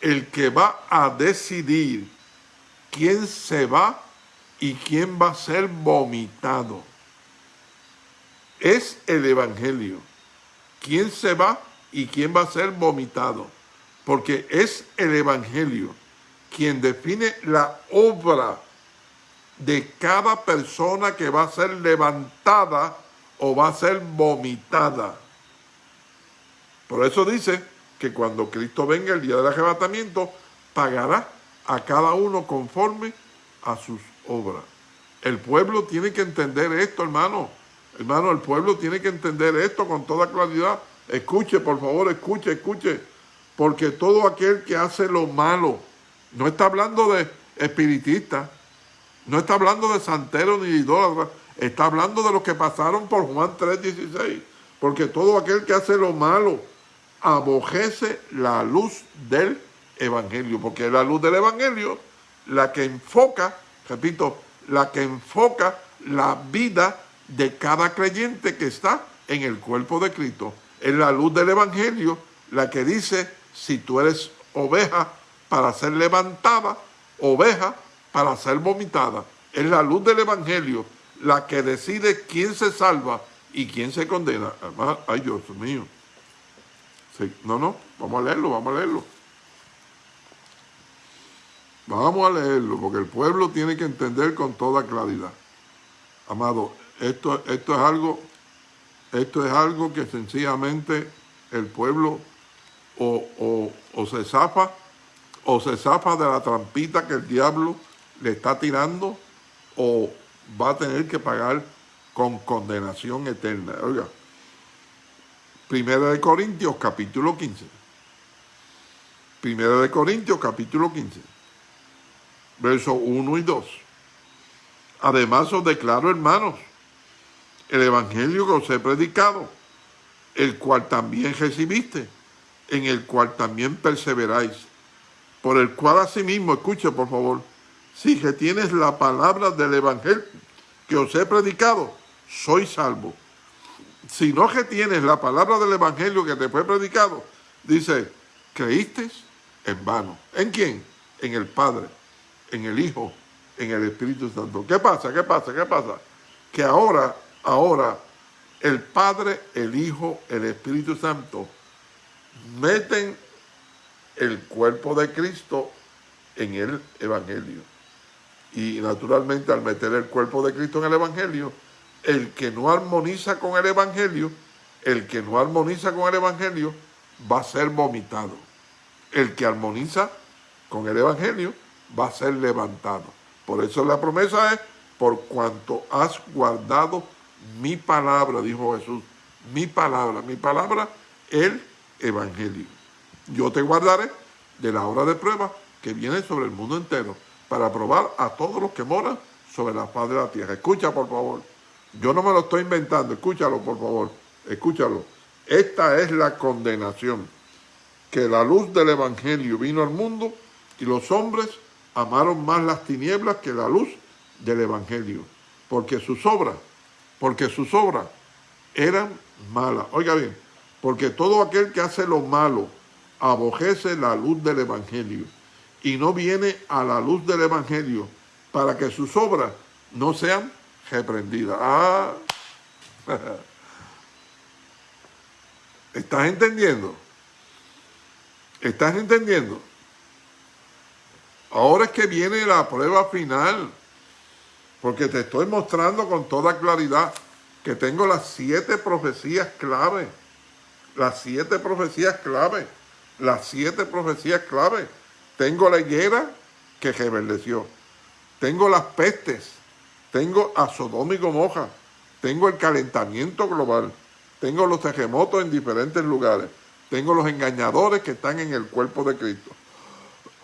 el que va a decidir quién se va y quién va a ser vomitado. Es el evangelio. ¿Quién se va y quién va a ser vomitado? Porque es el evangelio quien define la obra de cada persona que va a ser levantada o va a ser vomitada. Por eso dice que cuando Cristo venga el día del arrebatamiento, pagará a cada uno conforme a sus obras. El pueblo tiene que entender esto, hermano. Hermano, el pueblo tiene que entender esto con toda claridad. Escuche, por favor, escuche, escuche. Porque todo aquel que hace lo malo, no está hablando de espiritista, no está hablando de santero ni de idólatra, está hablando de los que pasaron por Juan 3.16. Porque todo aquel que hace lo malo abojece la luz del evangelio. Porque es la luz del evangelio la que enfoca, repito, la que enfoca la vida de cada creyente que está en el cuerpo de Cristo. Es la luz del evangelio la que dice si tú eres oveja para ser levantada, oveja para ser vomitada. Es la luz del Evangelio la que decide quién se salva y quién se condena. ay Dios mío. no, no, vamos a leerlo, vamos a leerlo. Vamos a leerlo, porque el pueblo tiene que entender con toda claridad. Amado, esto, esto es algo, esto es algo que sencillamente el pueblo o, o, o se zafa, o se zafa de la trampita que el diablo le está tirando o va a tener que pagar con condenación eterna. Oiga, Primera de Corintios capítulo 15. Primera de Corintios capítulo 15. Versos 1 y 2. Además os declaro, hermanos, el evangelio que os he predicado, el cual también recibiste, en el cual también perseveráis, por el cual asimismo, escuche por favor, si que tienes la palabra del Evangelio que os he predicado, soy salvo. Si no que tienes la palabra del Evangelio que te fue predicado, dice, creíste en vano. ¿En quién? En el Padre, en el Hijo, en el Espíritu Santo. ¿Qué pasa? ¿Qué pasa? ¿Qué pasa? Que ahora, ahora, el Padre, el Hijo, el Espíritu Santo meten el cuerpo de Cristo en el Evangelio. Y naturalmente al meter el cuerpo de Cristo en el Evangelio, el que no armoniza con el Evangelio, el que no armoniza con el Evangelio va a ser vomitado. El que armoniza con el Evangelio va a ser levantado. Por eso la promesa es, por cuanto has guardado mi palabra, dijo Jesús, mi palabra, mi palabra, el Evangelio. Yo te guardaré de la hora de prueba que viene sobre el mundo entero para probar a todos los que moran sobre la faz de la tierra. Escucha, por favor. Yo no me lo estoy inventando. Escúchalo, por favor. Escúchalo. Esta es la condenación. Que la luz del Evangelio vino al mundo y los hombres amaron más las tinieblas que la luz del Evangelio. Porque sus obras, porque sus obras eran malas. Oiga bien, porque todo aquel que hace lo malo abojece la luz del Evangelio y no viene a la luz del Evangelio para que sus obras no sean reprendidas. Ah, ¿estás entendiendo? ¿Estás entendiendo? Ahora es que viene la prueba final, porque te estoy mostrando con toda claridad que tengo las siete profecías clave, las siete profecías clave, las siete profecías clave tengo la higuera que reverdeció. Tengo las pestes. Tengo a Sodoma y Gomorra. Tengo el calentamiento global. Tengo los terremotos en diferentes lugares. Tengo los engañadores que están en el cuerpo de Cristo.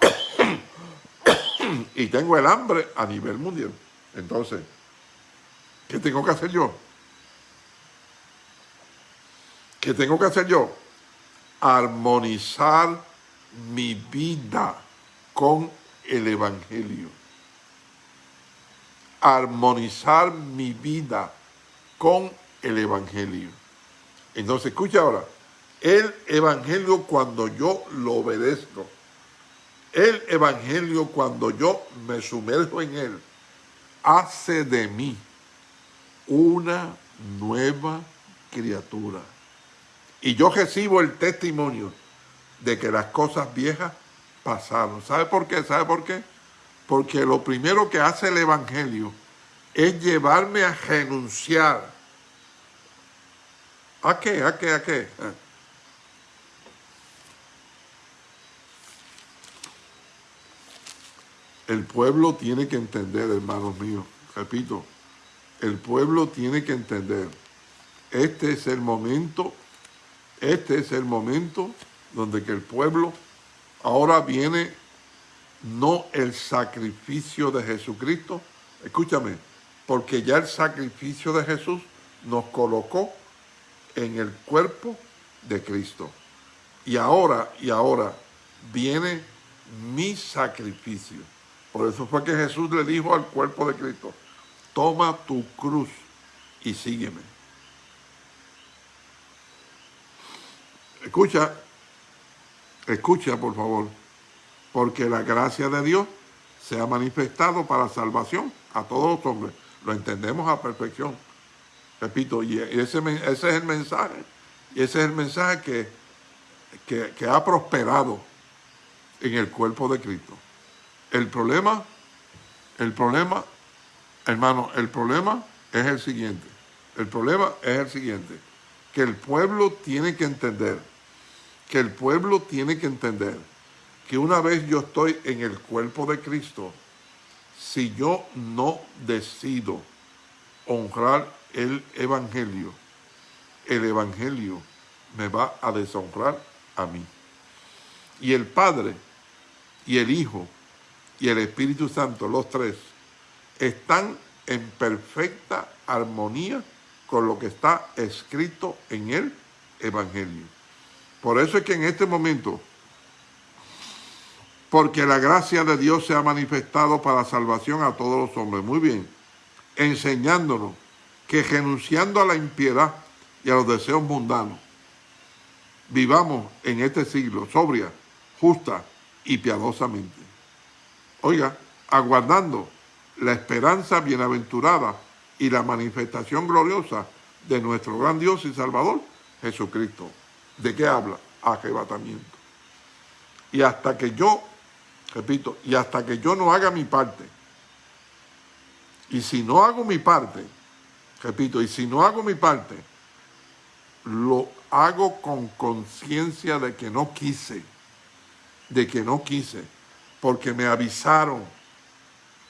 y tengo el hambre a nivel mundial. Entonces, ¿qué tengo que hacer yo? ¿Qué tengo que hacer yo? Armonizar mi vida con el Evangelio. Armonizar mi vida con el Evangelio. Entonces, escucha ahora, el Evangelio cuando yo lo obedezco, el Evangelio cuando yo me sumerjo en él, hace de mí una nueva criatura. Y yo recibo el testimonio de que las cosas viejas pasaron. ¿Sabe por qué? ¿Sabe por qué? Porque lo primero que hace el Evangelio es llevarme a renunciar. ¿A qué? ¿A qué? ¿A qué? Ah. El pueblo tiene que entender, hermanos míos, repito, el pueblo tiene que entender, este es el momento, este es el momento donde que el pueblo ahora viene no el sacrificio de Jesucristo, escúchame, porque ya el sacrificio de Jesús nos colocó en el cuerpo de Cristo. Y ahora, y ahora viene mi sacrificio. Por eso fue que Jesús le dijo al cuerpo de Cristo, toma tu cruz y sígueme. Escucha, escucha por favor, porque la gracia de Dios se ha manifestado para salvación a todos los hombres. Lo entendemos a perfección. Repito, y ese, es el mensaje. Y ese es el mensaje que, que, que ha prosperado en el cuerpo de Cristo. El problema, el problema, hermano, el problema es el siguiente. El problema es el siguiente. Que el pueblo tiene que entender, que el pueblo tiene que entender que una vez yo estoy en el cuerpo de Cristo, si yo no decido honrar el Evangelio, el Evangelio me va a deshonrar a mí. Y el Padre y el Hijo y el Espíritu Santo, los tres, están en perfecta armonía con lo que está escrito en el Evangelio. Por eso es que en este momento, porque la gracia de Dios se ha manifestado para salvación a todos los hombres. Muy bien, enseñándonos que renunciando a la impiedad y a los deseos mundanos, vivamos en este siglo sobria, justa y piadosamente oiga, aguardando la esperanza bienaventurada y la manifestación gloriosa de nuestro gran Dios y Salvador, Jesucristo. ¿De qué habla? Arrebatamiento. Y hasta que yo, repito, y hasta que yo no haga mi parte, y si no hago mi parte, repito, y si no hago mi parte, lo hago con conciencia de que no quise, de que no quise, porque me avisaron,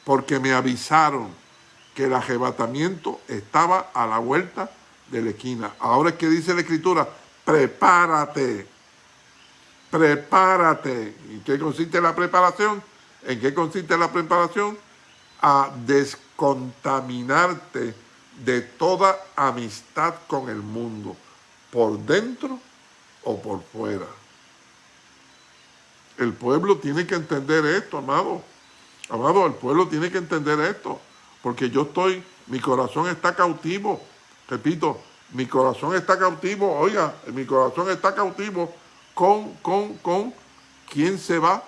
porque me avisaron que el arrebatamiento estaba a la vuelta de la esquina. Ahora es que dice la Escritura, prepárate, prepárate. ¿En qué consiste la preparación? ¿En qué consiste la preparación? A descontaminarte de toda amistad con el mundo, por dentro o por fuera. El pueblo tiene que entender esto, amado. Amado, el pueblo tiene que entender esto. Porque yo estoy, mi corazón está cautivo. Repito, mi corazón está cautivo. Oiga, mi corazón está cautivo con, con, con quién se va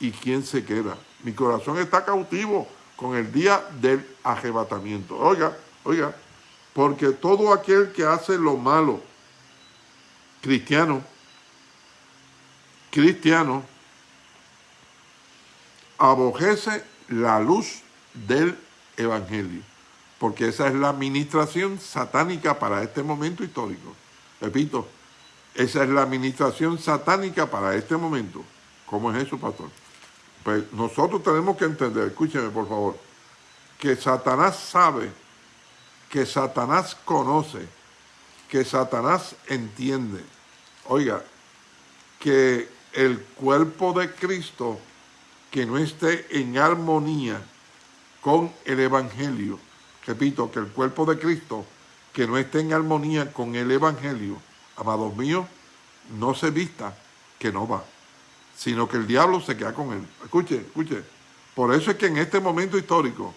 y quién se queda. Mi corazón está cautivo con el día del arrebatamiento. Oiga, oiga, porque todo aquel que hace lo malo, cristiano, cristiano, abojece la luz del Evangelio, porque esa es la administración satánica para este momento histórico. Repito, esa es la administración satánica para este momento. ¿Cómo es eso, pastor? Pues nosotros tenemos que entender, escúcheme por favor, que Satanás sabe, que Satanás conoce, que Satanás entiende. Oiga, que el cuerpo de Cristo que no esté en armonía con el Evangelio, repito, que el cuerpo de Cristo, que no esté en armonía con el Evangelio, amados míos, no se vista que no va. sino que el diablo se queda con él. Escuche, escuche. Por eso es que en este momento histórico,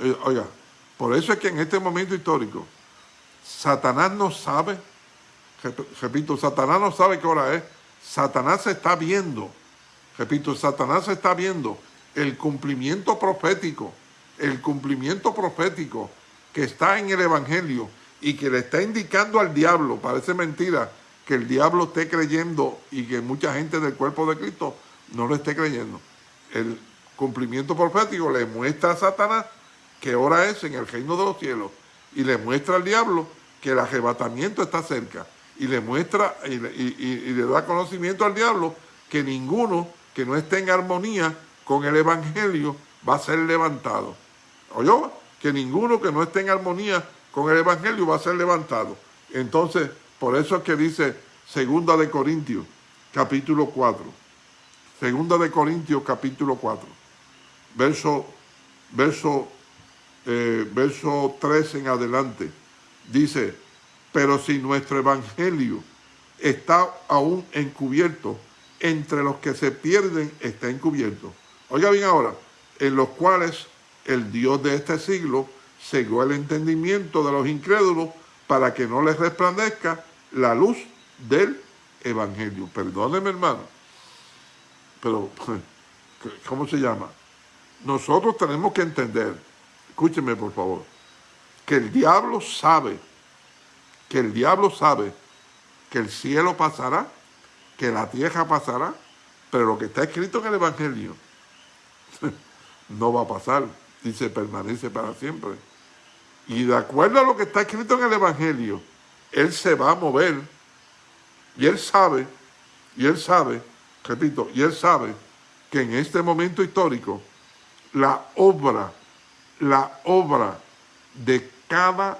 eh, oiga, por eso es que en este momento histórico, Satanás no sabe, repito, Satanás no sabe qué hora es, Satanás se está viendo, repito, Satanás se está viendo el cumplimiento profético, el cumplimiento profético que está en el Evangelio y que le está indicando al diablo, parece mentira, que el diablo esté creyendo y que mucha gente del cuerpo de Cristo no lo esté creyendo. El cumplimiento profético le muestra a Satanás que hora es en el reino de los cielos y le muestra al diablo que el arrebatamiento está cerca y le muestra y, le da conocimiento al diablo que ninguno que no esté en armonía con el evangelio va a ser levantado. ¿Oyó? Que ninguno que no esté en armonía con el evangelio va a ser levantado. Entonces, por eso es que dice Segunda de Corintios, capítulo 4. Segunda de Corintios, capítulo 4. Verso, verso, eh, verso 3 en adelante. Dice, pero si nuestro evangelio está aún encubierto, entre los que se pierden está encubierto. Oiga bien ahora, en los cuales el Dios de este siglo cegó el entendimiento de los incrédulos para que no les resplandezca la luz del Evangelio. Perdóneme, hermano, pero ¿cómo se llama? Nosotros tenemos que entender, escúcheme por favor, que el diablo sabe, que el diablo sabe que el cielo pasará, que la tierra pasará, pero lo que está escrito en el Evangelio no va a pasar, dice permanece para siempre. Y de acuerdo a lo que está escrito en el Evangelio, Él se va a mover. Y Él sabe, y Él sabe, repito, y Él sabe que en este momento histórico, la obra, la obra de cada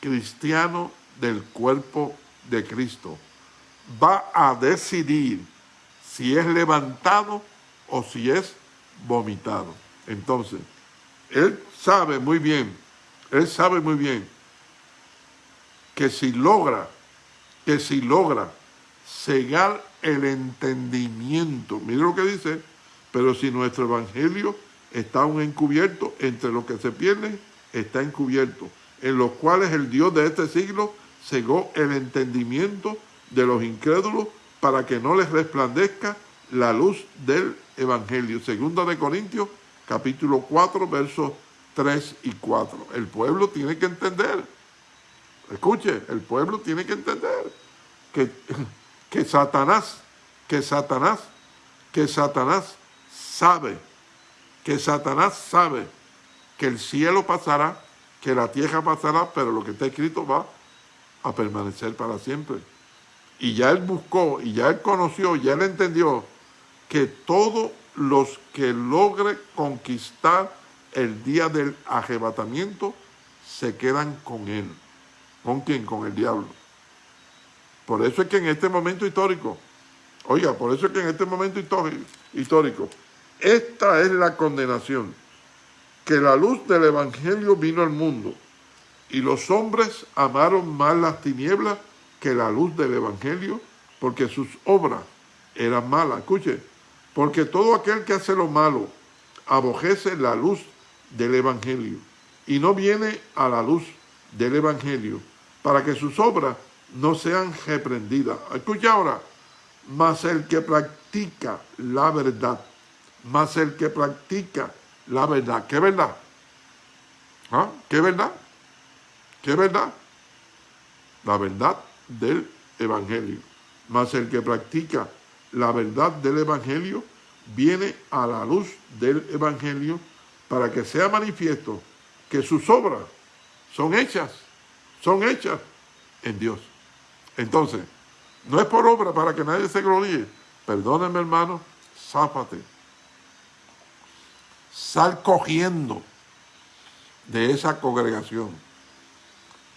cristiano del cuerpo de Cristo va a decidir si es levantado o si es vomitado. Entonces, Él sabe muy bien él sabe muy bien que si logra, que si logra cegar el entendimiento, mire lo que dice, pero si nuestro evangelio está aún encubierto, entre los que se pierden, está encubierto, en los cuales el Dios de este siglo cegó el entendimiento de los incrédulos para que no les resplandezca la luz del evangelio. Segunda de Corintios, capítulo 4, versos 3 y 4. El pueblo tiene que entender, escuche, el pueblo tiene que entender que, que Satanás, que Satanás, que Satanás sabe, que Satanás sabe que el cielo pasará, que la tierra pasará, pero lo que está escrito va a permanecer para siempre. Y ya él buscó, y ya él conoció, ya él entendió que todos los que logre conquistar el día del arrebatamiento se quedan con él. ¿Con quién? Con el diablo. Por eso es que en este momento histórico, oiga, por eso es que en este momento histórico, esta es la condenación, que la luz del Evangelio vino al mundo y los hombres amaron más las tinieblas que la luz del Evangelio porque sus obras eran malas. Escuche, porque todo aquel que hace lo malo abojece la luz del Evangelio y no viene a la luz del Evangelio para que sus obras no sean reprendidas. Escucha ahora, mas el que practica la verdad, más el que practica la verdad, ¿qué verdad? ¿Ah? ¿Qué verdad? ¿Qué verdad? La verdad del Evangelio. Mas el que practica la verdad del Evangelio viene a la luz del Evangelio para que sea manifiesto que sus obras son hechas, son hechas en Dios. Entonces, no es por obra para que nadie se gloríe. Perdónenme, hermano, zápate. Sal cogiendo de esa congregación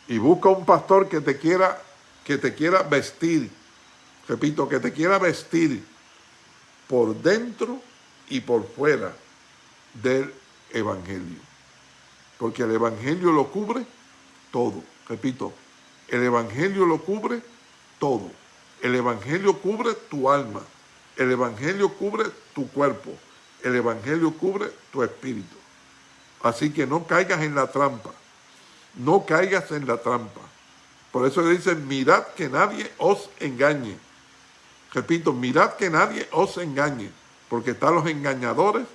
y busca un pastor que te quiera que te quiera vestir. Repito, que te quiera vestir por dentro y por fuera del evangelio. Porque el evangelio lo cubre todo. Repito, el evangelio lo cubre todo. El evangelio cubre tu alma. El Evangelio cubre tu cuerpo, el Evangelio cubre tu espíritu. Así que no caigas en la trampa, no caigas en la trampa. Por eso le dicen, mirad que nadie os engañe. Repito, mirad que nadie os engañe, porque están los engañadores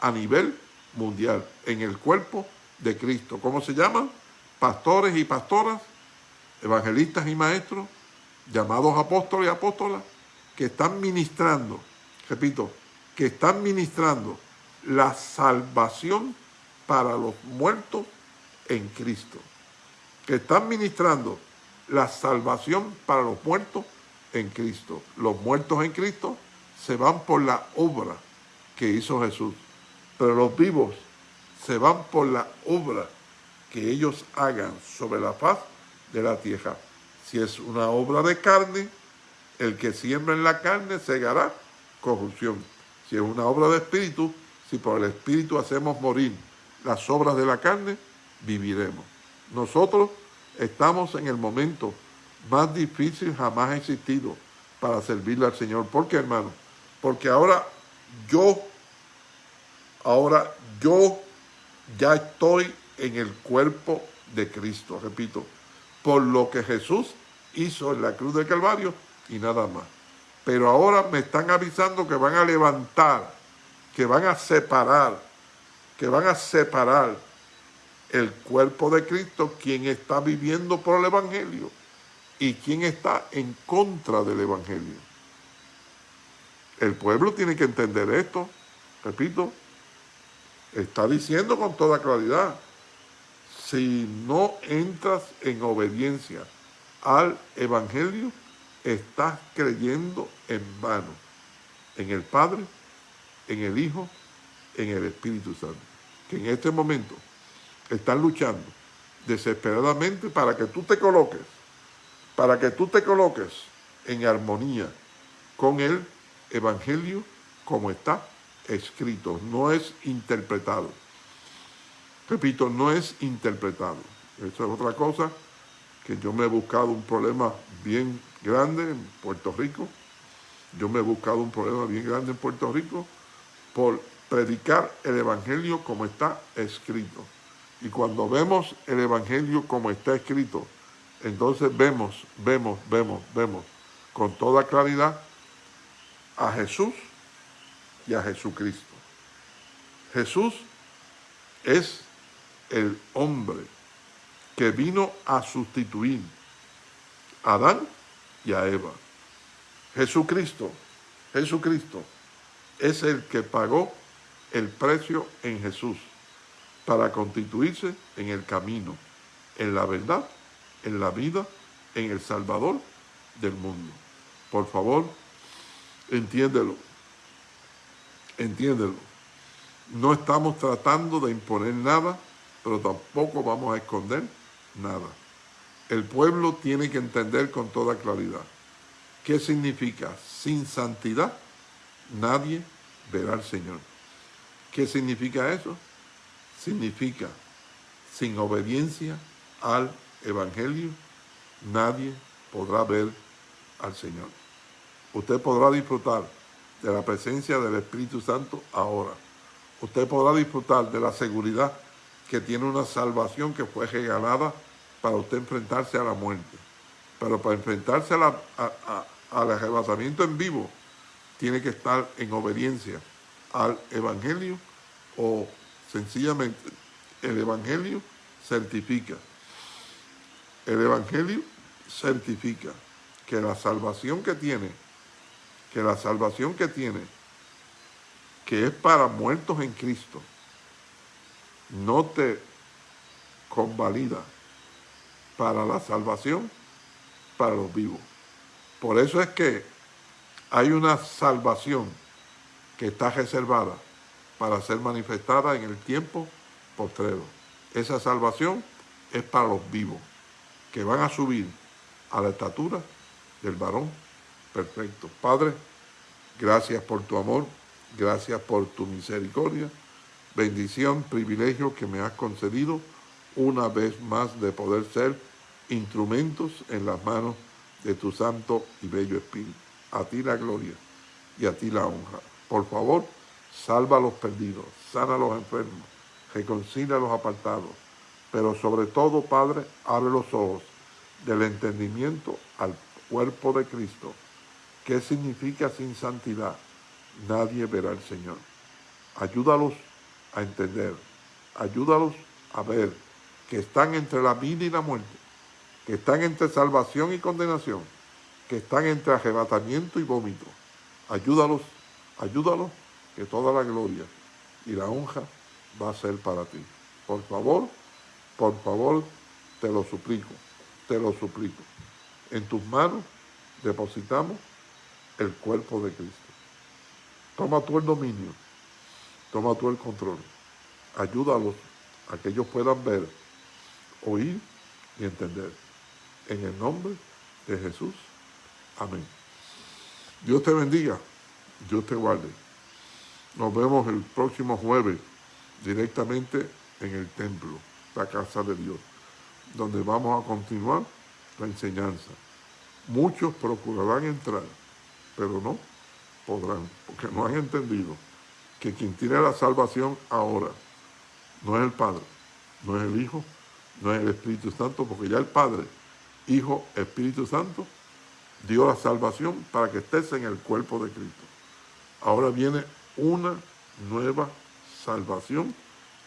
a nivel mundial, en el cuerpo de Cristo. ¿Cómo se llaman? Pastores y pastoras, evangelistas y maestros, llamados apóstoles y apóstolas, que están ministrando, repito, que están ministrando la salvación para los muertos en Cristo. Que están ministrando la salvación para los muertos Cristo. Los muertos en Cristo se van por la obra que hizo Jesús. Pero los vivos se van por la obra que ellos hagan sobre la faz de la tierra. Si es una obra de carne, el que siembra en la carne segará corrupción. Si es una obra de espíritu, si por el espíritu hacemos morir las obras de la carne, viviremos. Nosotros estamos en el momento más difícil jamás existido para servirle al Señor. ¿Por qué, hermano? Porque ahora yo, ahora yo ya estoy en el cuerpo de Cristo, repito, por lo que Jesús hizo en la cruz del Calvario y nada más. Pero ahora me están avisando que van a levantar, que van a separar, que van a separar el cuerpo de Cristo, quien está viviendo por el Evangelio y quien está en contra del Evangelio. El pueblo tiene que entender esto, repito, está diciendo con toda claridad, si no entras en obediencia al Evangelio, estás creyendo en vano, en el Padre, en el Hijo, en el Espíritu Santo, que en este momento están luchando desesperadamente para que tú te coloques, para que tú te coloques en armonía con el Evangelio como está escrito, no es interpretado. Repito, no es interpretado. Eso es otra cosa que yo me he buscado un problema bien grande en Puerto Rico. Yo me he buscado un problema bien grande en Puerto Rico por predicar el Evangelio como está escrito. Y cuando vemos el Evangelio como está escrito, entonces vemos, vemos, vemos, vemos con toda claridad a Jesús y a Jesucristo. Jesús es el hombre que vino a sustituir a Adán y a Eva. Jesucristo, Jesucristo es el que pagó el precio en Jesús para constituirse en el camino, en la verdad, en la vida, en el Salvador del mundo. Por favor, entiéndelo, entiéndelo. No estamos tratando de imponer nada, pero tampoco vamos a esconder nada. El pueblo tiene que entender con toda claridad qué significa sin santidad nadie verá al Señor. ¿Qué significa eso? Significa sin obediencia al Evangelio nadie podrá ver al Señor. Usted podrá disfrutar de la presencia del Espíritu Santo ahora. Usted podrá disfrutar de la seguridad que tiene una salvación que fue regalada para usted enfrentarse a la muerte. Pero para enfrentarse al arrebatamiento en vivo, tiene que estar en obediencia al Evangelio o sencillamente el Evangelio certifica. El Evangelio certifica que la salvación que tiene, que la salvación que tiene, que es para muertos en Cristo, no te convalida para la salvación para los vivos. Por eso es que hay una salvación que está reservada para ser manifestada en el tiempo postrero. Esa salvación es para los vivos, que van a subir a la estatura del varón perfecto. Padre, gracias por tu amor, gracias por tu misericordia, bendición, privilegio que me has concedido una vez más de poder ser instrumentos en las manos de tu santo y bello Espíritu. A ti la gloria y a ti la honra. Por favor, salva a los perdidos, sana a los enfermos, reconcilia a los apartados, pero sobre todo, Padre, abre los ojos del entendimiento al cuerpo de Cristo. ¿Qué significa sin santidad? Nadie verá al Señor. Ayúdalos a entender, ayúdalos a ver que están entre la vida y la muerte, que están entre salvación y condenación, que están entre arrebatamiento y vómito. Ayúdalos, ayúdalos, que toda la gloria y la honra va a ser para ti. Por favor, por favor, te lo suplico, te lo suplico. En tus manos depositamos el cuerpo de Cristo. Toma tú el dominio, toma tú el control. Ayúdalos a que ellos puedan ver, oír y entender. En el nombre de Jesús. Amén. Dios te bendiga, Dios te guarde. Nos vemos el próximo jueves directamente en el templo, la casa de Dios, donde vamos a continuar la enseñanza. Muchos procurarán entrar, pero no podrán, porque no han entendido que quien tiene la salvación ahora no es el Padre, no es el Hijo, no es el Espíritu Santo, porque ya el Padre, Hijo, Espíritu Santo, dio la salvación para que estés en el cuerpo de Cristo. Ahora viene una nueva salvación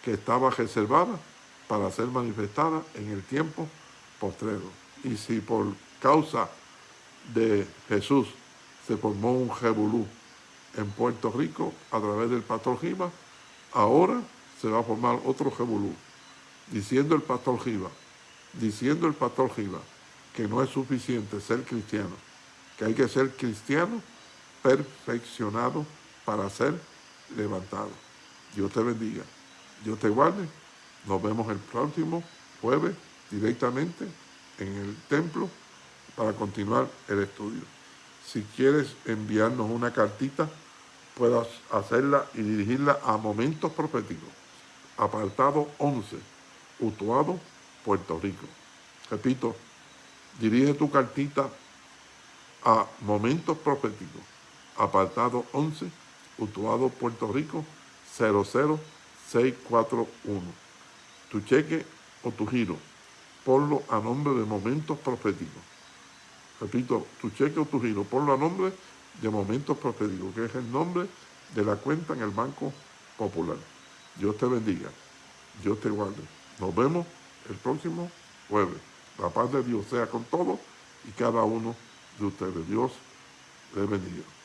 que estaba reservada para ser manifestada en el tiempo postrero. Y si por causa de Jesús se formó un revolú en Puerto Rico a través del pastor Giva, ahora se va a formar otro revolú, diciendo el pastor Giva, diciendo el pastor Giva, que no es suficiente ser cristiano, que hay que ser cristiano perfeccionado para ser levantado. Dios te bendiga, Dios te guarde. Nos vemos el próximo jueves directamente en el templo para continuar el estudio. Si quieres enviarnos una cartita, puedas hacerla y dirigirla a Momentos Proféticos, apartado 11, Utuado, Puerto Rico. Repito, dirige tu cartita a Momentos Proféticos, apartado 11, Utuado, Puerto Rico, 00641. Tu cheque o tu giro, ponlo a nombre de Momentos Proféticos. Repito, tu cheque o tu giro, ponlo a nombre de Momentos Proféticos, que es el nombre de la cuenta en el Banco Popular. Dios te bendiga, Dios te guarde. Nos vemos el próximo jueves. La paz de Dios sea con todos y cada uno de ustedes. Dios les bendiga.